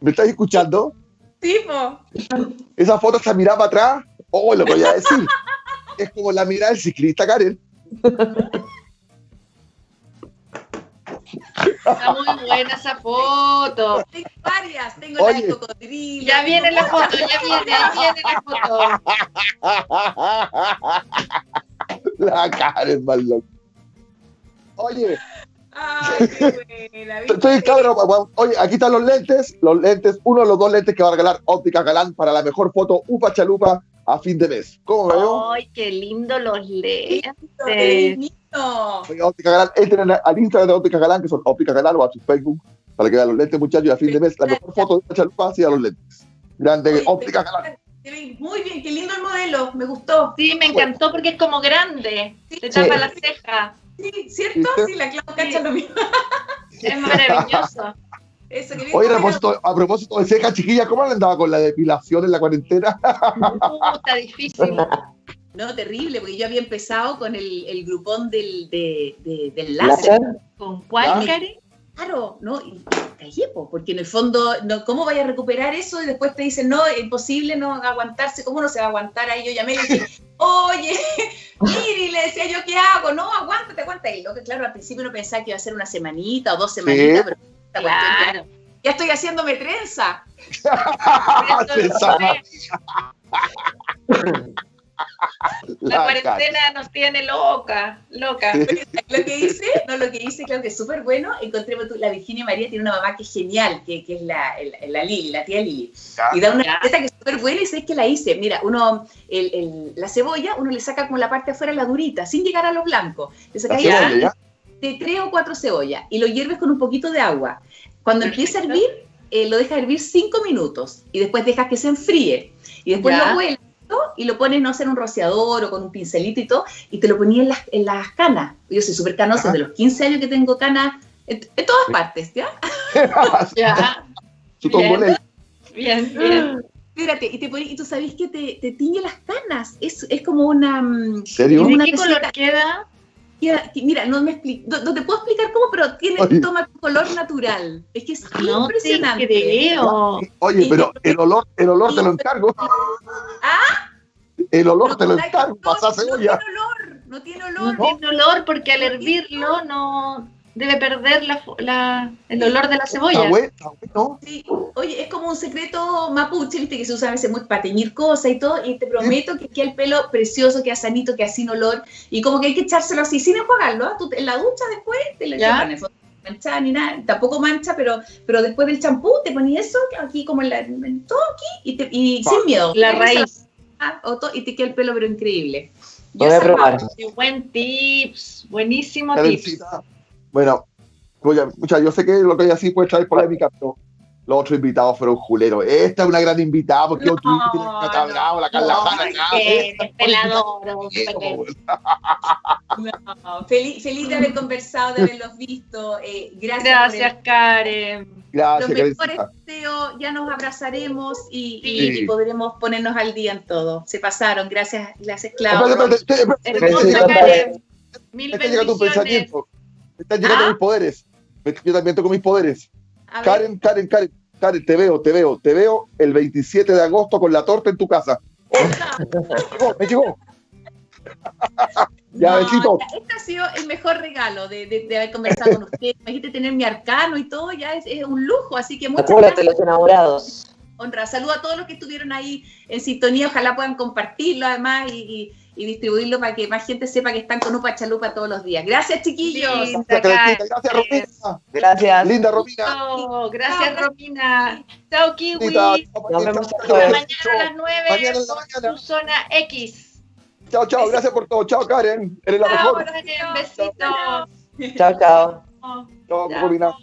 ¿me estás escuchando? tipo. Esa foto está mirada para atrás. Oh, lo voy a decir. es como la mirada del ciclista, Karen. Está muy buena esa foto. Tengo varias, tengo la Oye. de cocodrilo. Ya viene la foto, ya viene, ahí viene la foto. la Karen, más loca. Oye, Ay, qué buena. estoy cabrón. Oye, aquí están los lentes. Los lentes, uno de los dos lentes que va a regalar Óptica Galán para la mejor foto Upa Chalupa a fin de mes. ¿Cómo veo? Ay, qué lindo los lentes. Qué lindo. Oye, Óptica Galán, entren al Instagram de Óptica Galán, que son Óptica Galán, o a su Facebook, para que vean los lentes, muchachos, y a fin de mes la mejor foto de Upa Chalupa hacia los lentes. Grande Oye, Óptica Galán. Muy bien, qué lindo el modelo, me gustó. Sí, me encantó porque es como grande. Te Sí. tapa la ceja. Sí, ¿cierto? ¿Viste? Sí, la Clau cacha lo mismo. Es maravilloso. Eso, que bien Oye, a propósito, a propósito de cejas, chiquillas, ¿cómo le andaba con la depilación en la cuarentena? Uh, está difícil. No, terrible, porque yo había empezado con el, el grupón del, de, de- del láser. ¿Láser? ¿Con cuál. Karen? Claro, ¿no? Y callé, porque en el fondo, no, ¿cómo vaya a recuperar eso? Y después te dicen, no, es imposible no aguantarse, ¿cómo no se va a aguantar? Ahí yo llamé y dije, oye, Miri, le decía yo, ¿qué hago? No, aguántate, aguántate. Y lo que, claro, al principio no pensaba que iba a ser una semanita o dos semanitas, pero esta cuestión ya- Claro. ya estoy haciéndome trenza. La La cuarentena nos tiene loca, loca. Lo que hice, no, lo que hice, creo que es súper bueno. Encontré, tú, la Virginia María tiene una mamá que es genial, que, que es la, el- la Lili, la tía Lili. Y da una receta que es súper buena y sé que la hice. Mira, uno, el, el- la cebolla, uno le saca como la parte de afuera, la durita, sin llegar a lo blanco. Le La sacas de tres o cuatro cebollas y lo hierves con un poquito de agua. Cuando empieza a hervir, eh, lo dejas hervir cinco minutos y después dejas que se enfríe. Y después Ya. lo vuelves. Y lo pones, no sé, en un rociador o con un pincelito y todo, y te lo ponías en las, en las canas. Yo soy súper canosa, de los 15 años que tengo canas en, en todas partes, ¿ya? Ya, Su tongolele. bien, bien. Espérate, y, te pones- y tú sabes que te, te tiñe las canas. Es, es como una... mm, ¿En serio? ¿Y de qué color queda? Queda- que- mira, no me explico, no, no te puedo explicar cómo, pero tiene, Oye. toma tu color natural. Es que es No te impresionante. creo. Oye, pero el olor, el olor te lo encargo. ¿Ah? El olor te lo No, encargo, no, pasa no cebolla. tiene olor, no tiene No olor. tiene olor porque al hervirlo no debe perder la, la- el olor de la Está cebolla. bueno, está bueno. Sí, Oye, es como un secreto mapuche, viste, que se usa a veces muy para teñir cosas y todo, y te prometo que queda el pelo precioso, queda sanito, queda sin olor, y como que hay que echárselo así, sin enjuagarlo, ¿ah? Tú en la ducha después te lo Ya. echas, en el fondo no mancha ni nada, tampoco mancha, pero, pero después del champú te ponías eso, aquí como en, la, en todo aquí, y, te- y sin miedo. La raíz. Ah, o to- y te queda el pelo, pero increíble. Voy a probar. Qué buen tips, buenísimo tips. Bueno, oye, mucha, yo sé que lo que hay así puede traer polémica, pero los otros invitados fueron juleros. Esta es una gran invitada porque No, yo tiene la Cata no, Bravo, la Carla no, Jara, que pues, No, feliz, feliz de haber conversado, de haberlos visto. eh, gracias, Gracias, Karen. Gracias, los mejores deseos. Ya nos abrazaremos y, Sí. y podremos ponernos al día en todo. Se pasaron. Gracias, gracias, Espérate, Claudio. espérate, espérate, espérate, Hermosa, Besito, Karen. Mil un bendiciones. Me están llegando ¿Ah? mis poderes. Me- Yo también tengo mis poderes. Karen, Karen, Karen, Karen, te veo, te veo, te veo el 27 de agosto con la torta en tu casa. Me llegó, me llegó. ya, no, besito. Este ha sido el mejor regalo de, de- de haber conversado con usted. Imagínate tener mi arcano y todo, ya es, es un lujo. Así que muchas gracias. los enamorados. honra. Saludo a todos los que estuvieron ahí en sintonía. Ojalá puedan compartirlo además y, y- y distribuirlo para que más gente sepa que están con Upa Chalupa todos los días. Gracias, chiquillos. Linda, Gracias, Romina. Gracias. Linda Romina. Oh, gracias, Romina. Chao, Kiwi. Linda, Nos vemos mañana a las 9 Mañana en la con mañana. tu zona X. Chao, chao, gracias por todo. Chao, Karen. Eres la Chao, mejor. Karen. Besitos. Chao, chao. Chao, Chao. Romina.